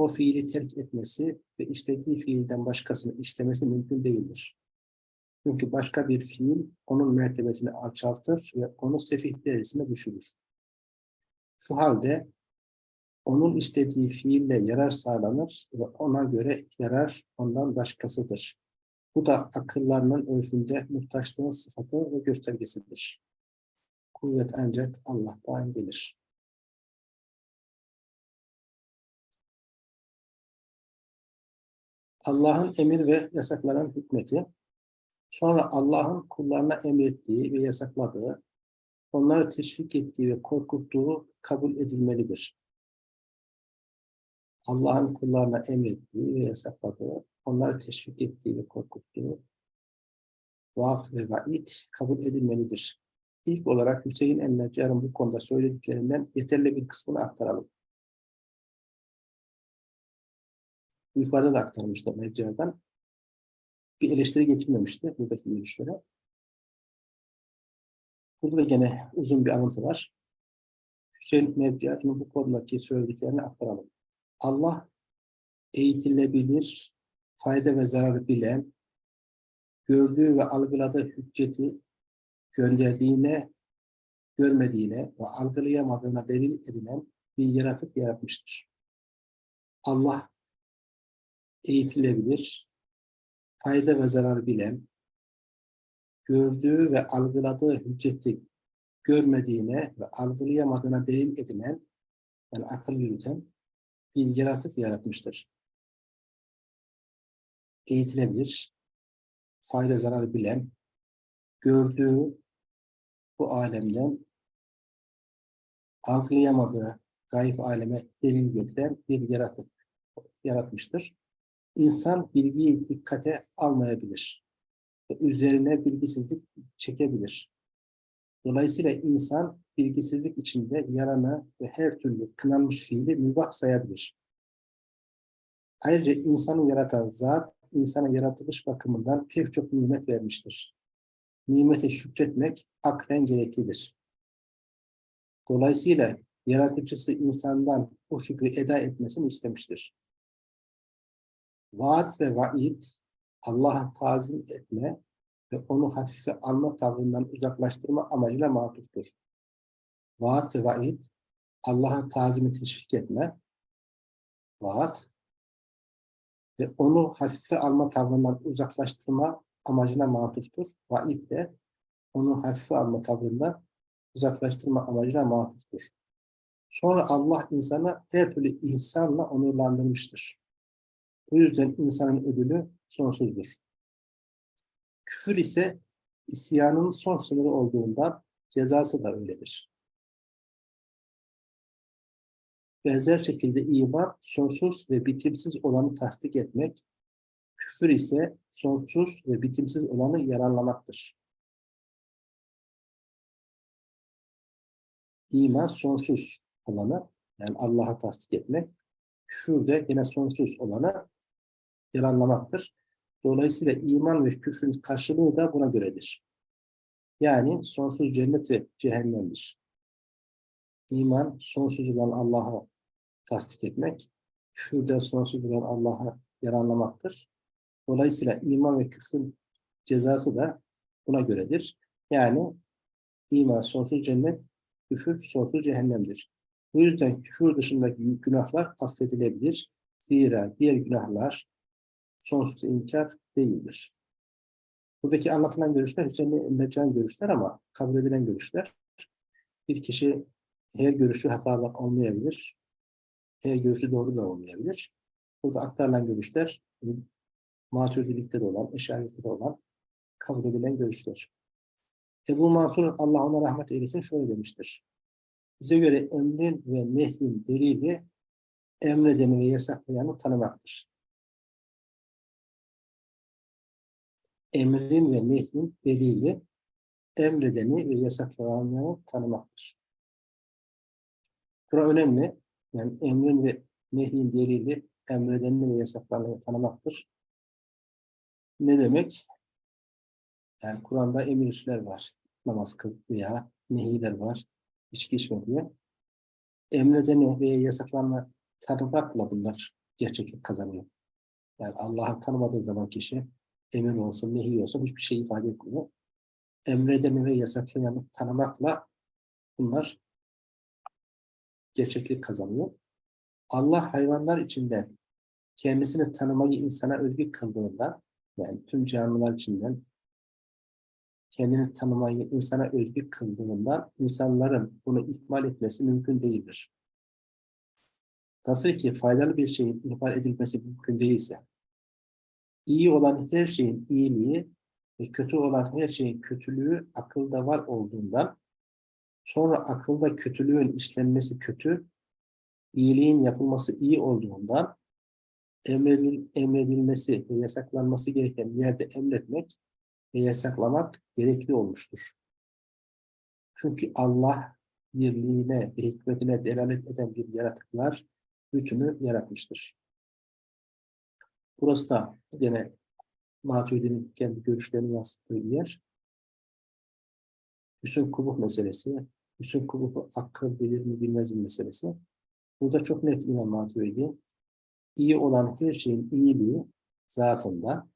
O fiili terk etmesi ve istediği fiilden başkasını istemesi mümkün değildir. Çünkü başka bir fiil onun mertebesini alçaltır ve onu sefih derecesine düşürür. Şu halde onun istediği fiille yarar sağlanır ve ona göre yarar ondan başkasıdır. Bu da akıllarının ölçümde muhtaçlığın sıfatı ve göstergesidir. Kuvvet ancak Allah'tan gelir. Allah'ın emir ve yasakların hikmeti, sonra Allah'ın kullarına emrettiği ve yasakladığı, onları teşvik ettiği ve korkuttuğu kabul edilmelidir. Allah'ın kullarına emrettiği ve yasakladığı, onları teşvik ettiği ve korkuttuğu vaat ve vaid kabul edilmelidir. İlk olarak Hüseyin el-Neccar'ın bu konuda söylediklerinden yeterli bir kısmını aktaralım. Yukarıda da aktarmıştı Neccar'dan. Bir eleştiri getirmemişti buradaki görüşlere. Burada da gene uzun bir alıntı var. Hüseyin Neccar'ın bu konudaki söylediklerini aktaralım. Allah eğitilebilir, fayda ve zararı bilen, gördüğü ve algıladığı hücceti gönderdiğine, görmediğine ve algılayamadığına delil edinen bir yaratık yaratmıştır. Allah eğitilebilir, fayda ve zarar bilen, gördüğü ve algıladığı hücceti görmediğine ve algılayamadığına delil edinen, yani akıl yürüten bir yaratık yaratmıştır. Eğitilebilir, fayda zarar bilen, gördüğü bu alemden algılayamadığı gayb aleme delil getiren bir yaratık yaratmıştır. İnsan bilgiyi dikkate almayabilir. Üzerine bilgisizlik çekebilir. Dolayısıyla insan bilgisizlik içinde yaranı ve her türlü kınanmış fiili mübah sayabilir. Ayrıca insanı yaratan zat, insana yaratılış bakımından pek çok nimet vermiştir. Nimete şükretmek aklen gereklidir. Dolayısıyla yaratıcısı insandan o şükrü eda etmesini istemiştir. Vaat ve vaid, Allah'a tazim etme ve onu hafife alma tavrından uzaklaştırma amacıyla matuftur. Vaat ve vaid, Allah'a tazimi teşvik etme, vaat ve onu hafife alma tavrından uzaklaştırma amacına matuftur. Vaid de onu hafife alma tavrından uzaklaştırma amacına matuftur. Sonra Allah insanı her türlü ihsanla onurlandırmıştır. Bu yüzden insanın ödülü sonsuzdur. Küfür ise isyanın son sınırı olduğundan cezası da öyledir. Benzer şekilde iman sonsuz ve bitimsiz olanı tasdik etmek, küfür ise sonsuz ve bitimsiz olanı yararlamaktır. İman sonsuz olanı, yani Allah'a tasdik etmek, küfür de yine sonsuz olanı yalanlamaktır. Dolayısıyla iman ve küfrün karşılığı da buna göredir. Yani sonsuz cennet ve cehennemdir. İman, sonsuz olan Allah'a tasdik etmek, küfür de sonsuz olan Allah'a yaranlamaktır. Dolayısıyla iman ve küfrün cezası da buna göredir. Yani iman sonsuz cennet, küfür sonsuz cehennemdir. Bu yüzden küfür dışındaki günahlar affedilebilir. Zira diğer günahlar sonsuz inkar değildir. Buradaki anlatılan görüşler Hüseyin Neccan görüşler ama kabul edilen görüşler. Bir kişi her görüşü hatalı olmayabilir. Her görüşü doğru da olmayabilir. Burada aktarılan görüşler maturidilikte de olan, eşarilikte de olan kabul edilen görüşler. Ebu Mansur Allah ona rahmet eylesin şöyle demiştir. Bize göre emrin ve nehyin delili emredeni ve yasaklayanı tanımaktır. Emrin ve nehyin delili emredeni ve yasaklayanı tanımaktır. Bura önemli. Yani emrin ve nehyin delili emredeni ve yasaklayanı tanımaktır. Ne demek? Yani Kur'an'da emirler var. Namaz kıl veya nehiler var. İçki içme diye. Emredeni veya yasaklanma tanımakla bunlar gerçeklik kazanıyor. Yani Allah'ı tanımadığı zaman kişi emir olsun, nehi olsun hiçbir şey ifade etmiyor. Emredeni ve yasaklayanı tanımakla bunlar gerçeklik kazanıyor. Allah hayvanlar içinde kendisini tanımayı insana özgü kıldığında yani tüm canlılar içinden kendini tanımayı insana özgü kıldığında insanların bunu ihmal etmesi mümkün değildir. Nasıl ki faydalı bir şeyin ihmal edilmesi mümkün değilse, iyi olan her şeyin iyiliği ve kötü olan her şeyin kötülüğü akılda var olduğundan, sonra akılda kötülüğün işlenmesi kötü, iyiliğin yapılması iyi olduğundan, emredil, emredilmesi ve yasaklanması gereken yerde emretmek ve yasaklamak gerekli olmuştur. Çünkü Allah birliğine ve hikmetine delalet eden bir yaratıklar bütünü yaratmıştır. Burası da gene Maturidi'nin kendi görüşlerini yansıttığı yer. Hüsn kubuh meselesi, hüsn kubuhu akıl bilir mi bilmez mi meselesi. Burada çok net İmam Maturidi. İyi olan her şeyin iyiliği zatında,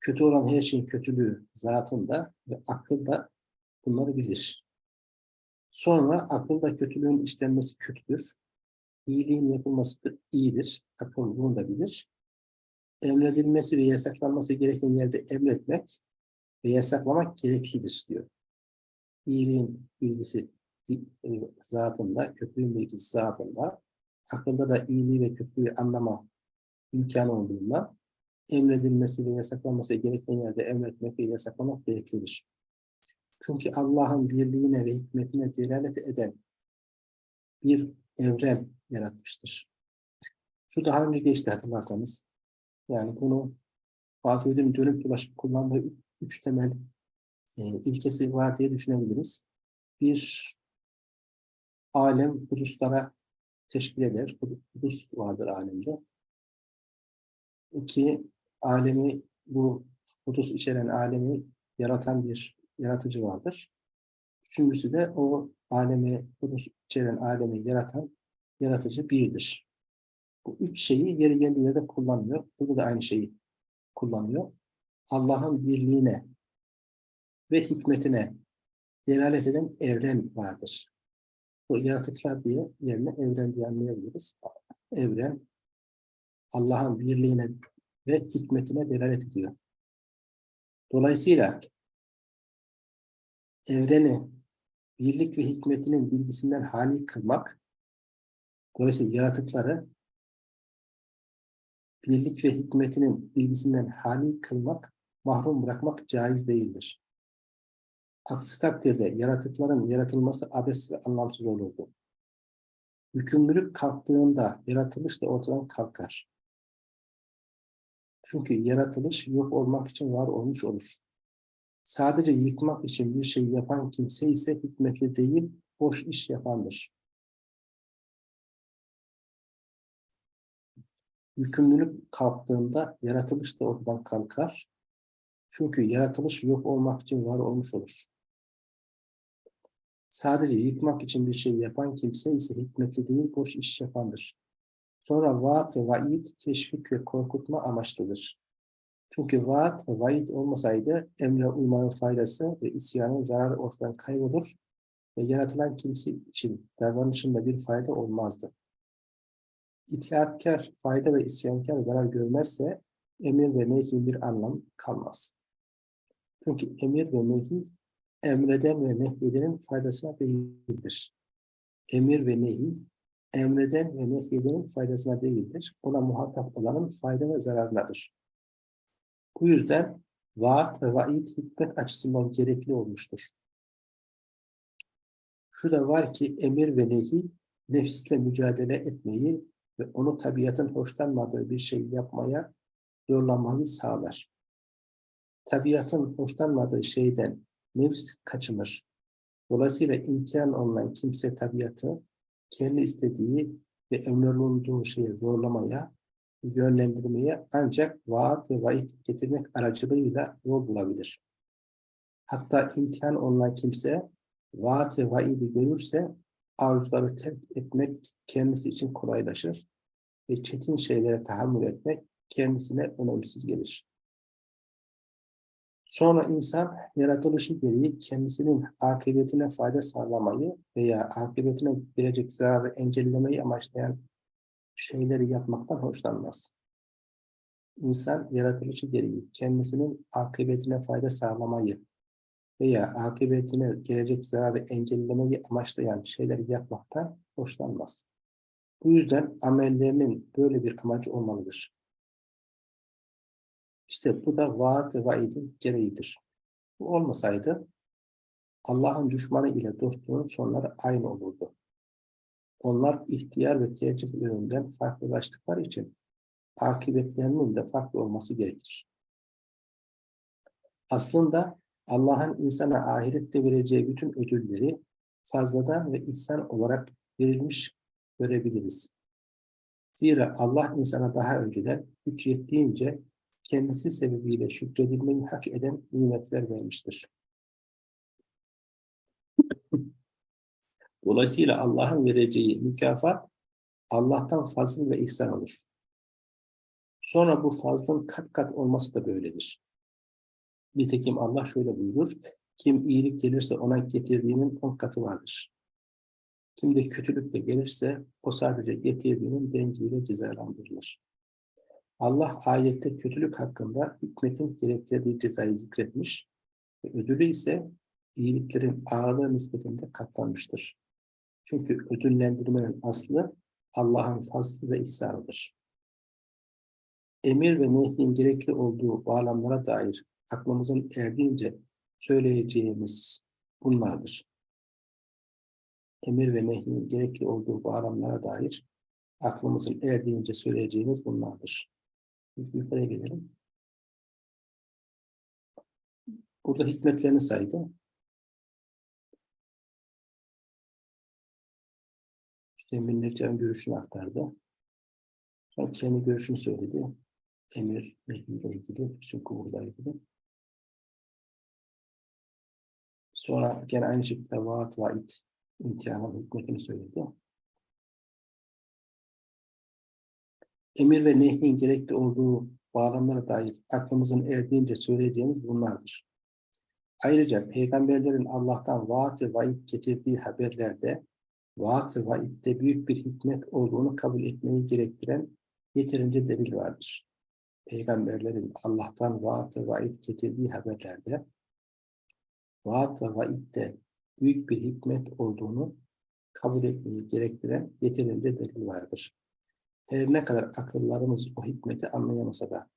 kötü olan her şeyin kötülüğü zatında ve akılda bunları bilir. Sonra akılda kötülüğün işlenmesi kötüdür. İyiliğin yapılması iyidir. Akıl bunu da bilir. Emredilmesi ve yasaklanması gereken yerde emretmek ve yasaklamak gereklidir diyor. İyiliğin bilgisi e, zatında, kötülüğün bilgisi zatında, akılda da iyiliği ve kötülüğü anlama imkanı olduğundan emredilmesi ve yasaklanması gereken yerde emretmek ve yasaklamak gereklidir. Çünkü Allah'ın birliğine ve hikmetine delalet eden bir evren yaratmıştır. Şu daha önce geçti hatırlarsanız. Yani bunu Fatih Ödül'ün dönüp dolaşıp kullandığı üç temel e, ilkesi var diye düşünebiliriz. Bir, alem huduslara teşkil eder. Hudus vardır alemde. İki, alemi, bu hudus içeren alemi yaratan bir yaratıcı vardır. Üçüncüsü de o alemi, hudus içeren alemi yaratan yaratıcı birdir. Bu üç şeyi yeri geldiği yerde kullanmıyor. Burada da aynı şeyi kullanıyor. Allah'ın birliğine ve hikmetine delalet eden evren vardır. Bu yaratıklar diye yerine evren diye anlayabiliriz. Evren Allah'ın birliğine ve hikmetine delalet ediyor. Dolayısıyla evreni birlik ve hikmetinin bilgisinden hali kılmak, dolayısıyla yaratıkları birlik ve hikmetinin bilgisinden hali kılmak, mahrum bırakmak caiz değildir. Aksi takdirde yaratıkların yaratılması abes ve anlamsız olurdu. Yükümlülük kalktığında yaratılış da ortadan kalkar. Çünkü yaratılış yok olmak için var olmuş olur. Sadece yıkmak için bir şey yapan kimse ise hikmetli değil, boş iş yapandır. Yükümlülük kalktığında yaratılış da ortadan kalkar. Çünkü yaratılış yok olmak için var olmuş olur. Sadece yıkmak için bir şey yapan kimse ise hikmetli değil, boş iş yapandır. Sonra vaat ve vaid teşvik ve korkutma amaçlıdır. Çünkü vaat ve vaid olmasaydı emre uymanın faydası ve isyanın zararı ortadan kaybolur ve yaratılan kimse için davranışında bir fayda olmazdı. İtlaatkar fayda ve isyankar zarar görmezse emir ve nehin bir anlam kalmaz. Çünkü emir ve nehi emreden ve nehyedenin faydasına değildir. Emir ve nehi emreden ve nehyedenin faydasına değildir. Ona muhatap olanın fayda ve zararlarıdır. Bu yüzden vaat ve vaid hikmet açısından gerekli olmuştur. Şu da var ki emir ve nehi nefisle mücadele etmeyi ve onu tabiatın hoşlanmadığı bir şey yapmaya zorlamayı sağlar. Tabiatın hoşlanmadığı şeyden nefs kaçınır. Dolayısıyla imkan olan kimse tabiatı kendi istediği ve emrolunduğu şeyi zorlamaya, yönlendirmeye ancak vaat ve vaid getirmek aracılığıyla yol bulabilir. Hatta imkan olan kimse vaat ve vaidi görürse arzuları terk etmek kendisi için kolaylaşır ve çetin şeylere tahammül etmek kendisine önemsiz gelir. Sonra insan yaratılışı gereği kendisinin akıbetine fayda sağlamayı veya akıbetine gelecek zararı engellemeyi amaçlayan şeyleri yapmaktan hoşlanmaz. İnsan yaratılışı gereği kendisinin akıbetine fayda sağlamayı veya akıbetine gelecek zararı engellemeyi amaçlayan şeyleri yapmaktan hoşlanmaz. Bu yüzden amellerinin böyle bir amacı olmalıdır. İşte bu da vaat ve vaidin gereğidir. Bu olmasaydı Allah'ın düşmanı ile dostluğun sonları aynı olurdu. Onlar ihtiyar ve tercih yönünden farklılaştıkları için akıbetlerinin de farklı olması gerekir. Aslında Allah'ın insana ahirette vereceği bütün ödülleri fazladan ve ihsan olarak verilmiş görebiliriz. Zira Allah insana daha önceden güç yettiğince kendisi sebebiyle şükredilmeyi hak eden nimetler vermiştir. Dolayısıyla Allah'ın vereceği mükafat Allah'tan fazıl ve ihsan olur. Sonra bu fazlın kat kat olması da böyledir. Nitekim Allah şöyle buyurur, kim iyilik gelirse ona getirdiğinin on katı vardır. Kim de kötülük de gelirse o sadece getirdiğinin dengiyle cezalandırılır. Allah ayette kötülük hakkında hikmetin gerektirdiği cezayı zikretmiş ve ödülü ise iyiliklerin ağırlığı nispetinde katlanmıştır. Çünkü ödüllendirmenin aslı Allah'ın fazlı ve ihsanıdır. Emir ve nehyin gerekli olduğu bağlamlara dair aklımızın erdiğince söyleyeceğimiz bunlardır. Emir ve nehyin gerekli olduğu bağlamlara dair aklımızın erdiğince söyleyeceğimiz bunlardır. Yukarıya gelelim. Burada hikmetlerini saydı. Hüseyin Neccar'ın görüşünü aktardı. Sonra kendi görüşünü söyledi. Emir, Nehi ile ilgili, Hüsnü Kubur'la ilgili. Sonra gene aynı şekilde vaat, vaid, imtihanın hikmetini söyledi. Emir ve nehyin gerekli olduğu bağlamlara dair aklımızın erdiğince söyleyeceğimiz bunlardır. Ayrıca peygamberlerin Allah'tan vaat ve vaid getirdiği haberlerde vaat ve vaidde büyük bir hikmet olduğunu kabul etmeyi gerektiren yeterince delil vardır. Peygamberlerin Allah'tan vaat ve vaid getirdiği haberlerde vaat ve vaidde büyük bir hikmet olduğunu kabul etmeyi gerektiren yeterince delil vardır. Her ne kadar akıllarımız o hikmeti anlayamasa da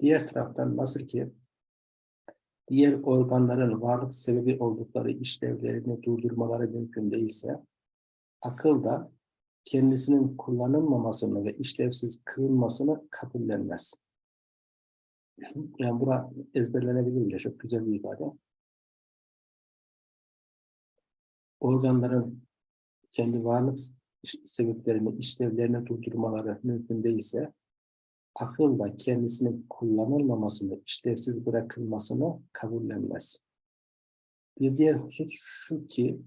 diğer taraftan nasıl ki diğer organların varlık sebebi oldukları işlevlerini durdurmaları mümkün değilse akıl da kendisinin kullanılmamasını ve işlevsiz kılınmasını kabullenmez. Yani bura ezberlenebilir bile. Çok güzel bir ifade. Organların kendi varlık sebeplerini, işlevlerini durdurmaları mümkün değilse akıl da kendisinin kullanılmamasını, işlevsiz bırakılmasını kabullenmez. Bir diğer husus şu ki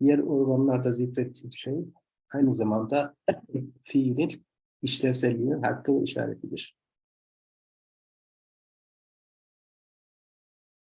diğer organlarda zikrettiğim şey aynı zamanda fiilin işlevselliğinin hakkı işaretidir.